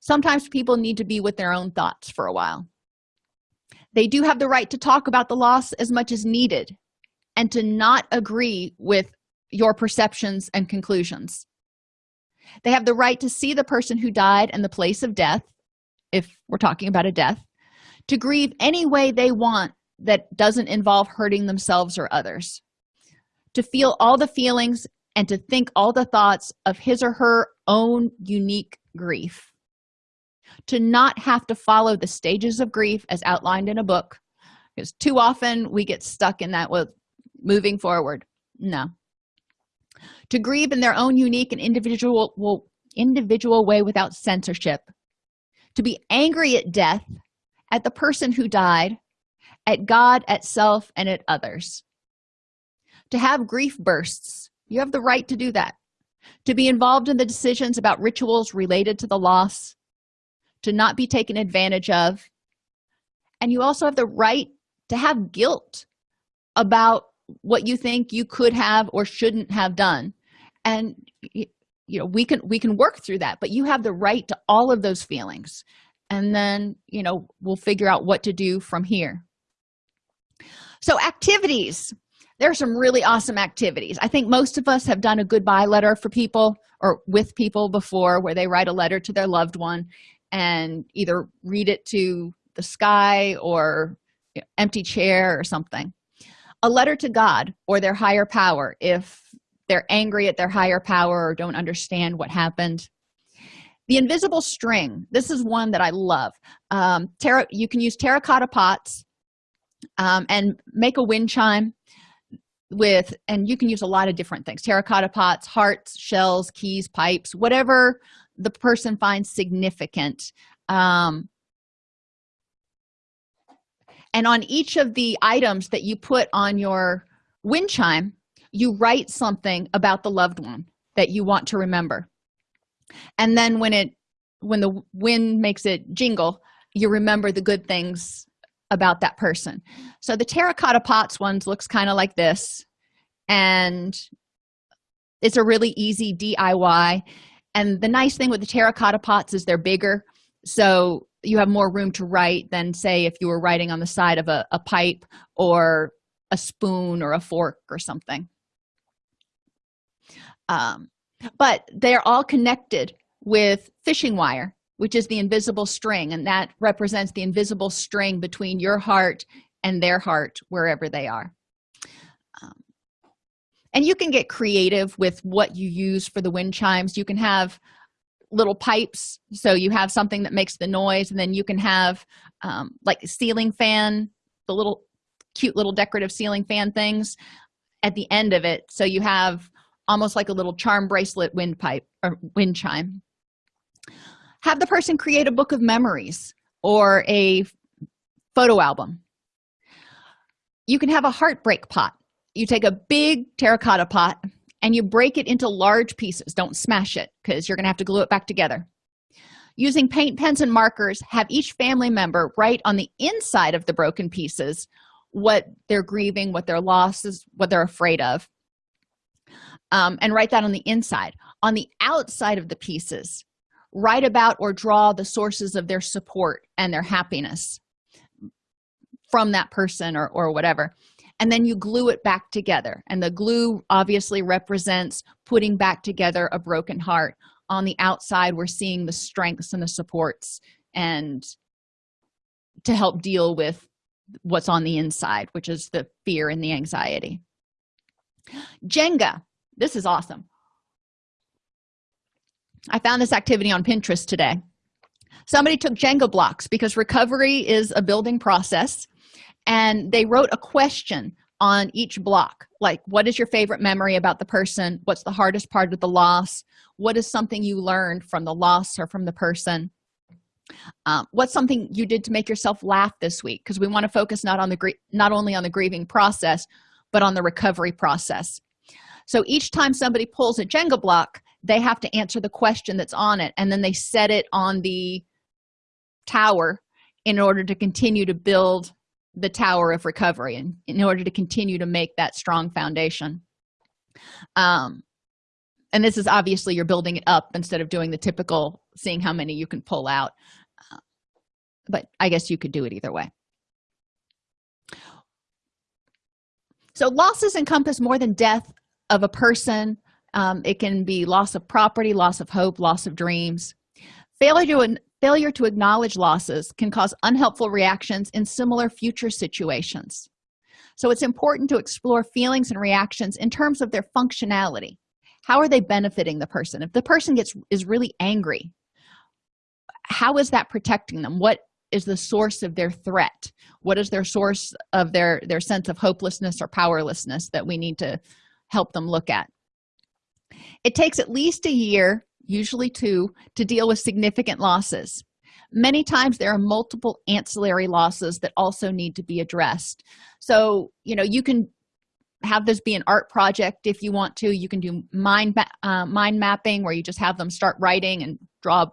sometimes people need to be with their own thoughts for a while. They do have the right to talk about the loss as much as needed and to not agree with your perceptions and conclusions. They have the right to see the person who died and the place of death if we're talking about a death to grieve any way they want that doesn't involve hurting themselves or others to feel all the feelings and to think all the thoughts of his or her own unique grief. To not have to follow the stages of grief as outlined in a book because too often we get stuck in that with moving forward. No. To grieve in their own unique and individual well, individual way without censorship. To be angry at death at the person who died at god at self and at others. To have grief bursts. You have the right to do that to be involved in the decisions about rituals related to the loss to not be taken advantage of. And you also have the right to have guilt about what you think you could have or shouldn't have done. And you know we can we can work through that but you have the right to all of those feelings. And then you know we'll figure out what to do from here. So activities there are some really awesome activities. I think most of us have done a goodbye letter for people or with people before where they write a letter to their loved one and either read it to the sky or you know, empty chair or something. A letter to god or their higher power if they're angry at their higher power or don't understand what happened. The invisible string. This is one that i love. Um you can use terracotta pots um, and make a wind chime with and you can use a lot of different things terracotta pots hearts shells keys pipes whatever the person finds significant um, and on each of the items that you put on your wind chime you write something about the loved one that you want to remember. And then when it when the wind makes it jingle you remember the good things about that person. So the terracotta pots ones looks kind of like this and it's a really easy diy and the nice thing with the terracotta pots is they're bigger so you have more room to write than say if you were writing on the side of a, a pipe or a spoon or a fork or something. Um, but they're all connected with fishing wire which is the invisible string and that represents the invisible string between your heart and their heart wherever they are. Um, and you can get creative with what you use for the wind chimes. You can have little pipes so you have something that makes the noise and then you can have um, like a ceiling fan the little cute little decorative ceiling fan things at the end of it. So you have almost like a little charm bracelet windpipe or wind chime have the person create a book of memories or a photo album. You can have a heartbreak pot. You take a big terracotta pot and you break it into large pieces. Don't smash it because you're gonna have to glue it back together. Using paint pens and markers have each family member write on the inside of the broken pieces what they're grieving what their loss is what they're afraid of um, and write that on the inside. On the outside of the pieces write about or draw the sources of their support and their happiness from that person or, or whatever. And then you glue it back together. And the glue obviously represents putting back together a broken heart. On the outside we're seeing the strengths and the supports and to help deal with what's on the inside which is the fear and the anxiety. Jenga this is awesome i found this activity on pinterest today. Somebody took jenga blocks because recovery is a building process and they wrote a question on each block like what is your favorite memory about the person? What's the hardest part of the loss? What is something you learned from the loss or from the person? Um, what's something you did to make yourself laugh this week? Because we want to focus not on the not only on the grieving process but on the recovery process. So each time somebody pulls a jenga block they have to answer the question that's on it and then they set it on the tower in order to continue to build the tower of recovery and in order to continue to make that strong foundation. Um and this is obviously you're building it up instead of doing the typical seeing how many you can pull out. Uh, but i guess you could do it either way. So losses encompass more than death of a person um, it can be loss of property loss of hope loss of dreams. Failure to failure to acknowledge losses can cause unhelpful reactions in similar future situations. So it's important to explore feelings and reactions in terms of their functionality. How are they benefiting the person? If the person gets is really angry how is that protecting them? What is the source of their threat? What is their source of their their sense of hopelessness or powerlessness that we need to help them look at it takes at least a year usually two to deal with significant losses. Many times there are multiple ancillary losses that also need to be addressed. So you know you can have this be an art project if you want to. You can do mind uh, mind mapping where you just have them start writing and draw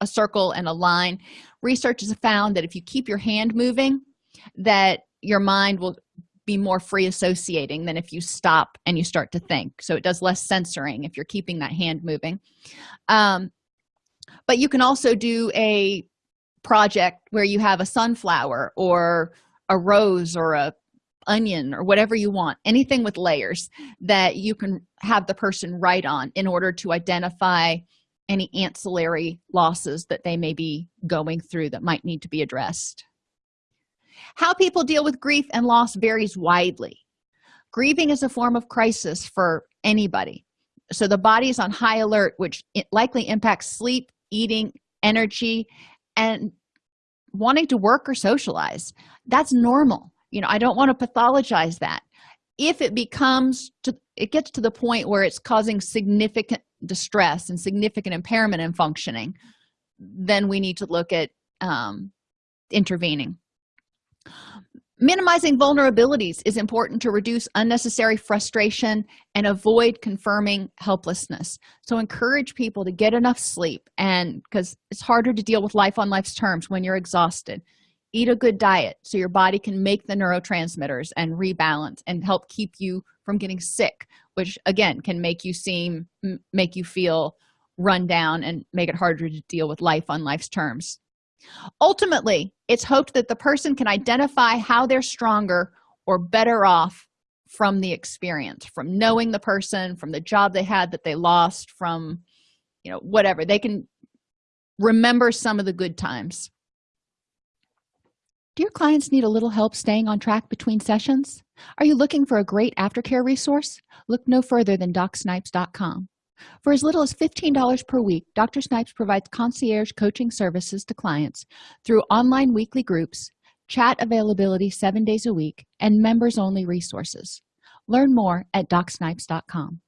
a circle and a line. Research has found that if you keep your hand moving that your mind will be more free associating than if you stop and you start to think. So it does less censoring if you're keeping that hand moving. Um, but you can also do a project where you have a sunflower or a rose or a onion or whatever you want anything with layers that you can have the person write on in order to identify any ancillary losses that they may be going through that might need to be addressed how people deal with grief and loss varies widely. Grieving is a form of crisis for anybody. So the body is on high alert which likely impacts sleep eating energy and wanting to work or socialize. That's normal. You know i don't want to pathologize that. If it becomes to it gets to the point where it's causing significant distress and significant impairment in functioning then we need to look at um, intervening minimizing vulnerabilities is important to reduce unnecessary frustration and avoid confirming helplessness. So encourage people to get enough sleep and because it's harder to deal with life on life's terms when you're exhausted. Eat a good diet so your body can make the neurotransmitters and rebalance and help keep you from getting sick which again can make you seem make you feel run down and make it harder to deal with life on life's terms ultimately it's hoped that the person can identify how they're stronger or better off from the experience from knowing the person from the job they had that they lost from you know whatever. They can remember some of the good times. Do your clients need a little help staying on track between sessions? Are you looking for a great aftercare resource? Look no further than docsnipes.com for as little as $15 per week dr snipes provides concierge coaching services to clients through online weekly groups chat availability seven days a week and members only resources. Learn more at docsnipes.com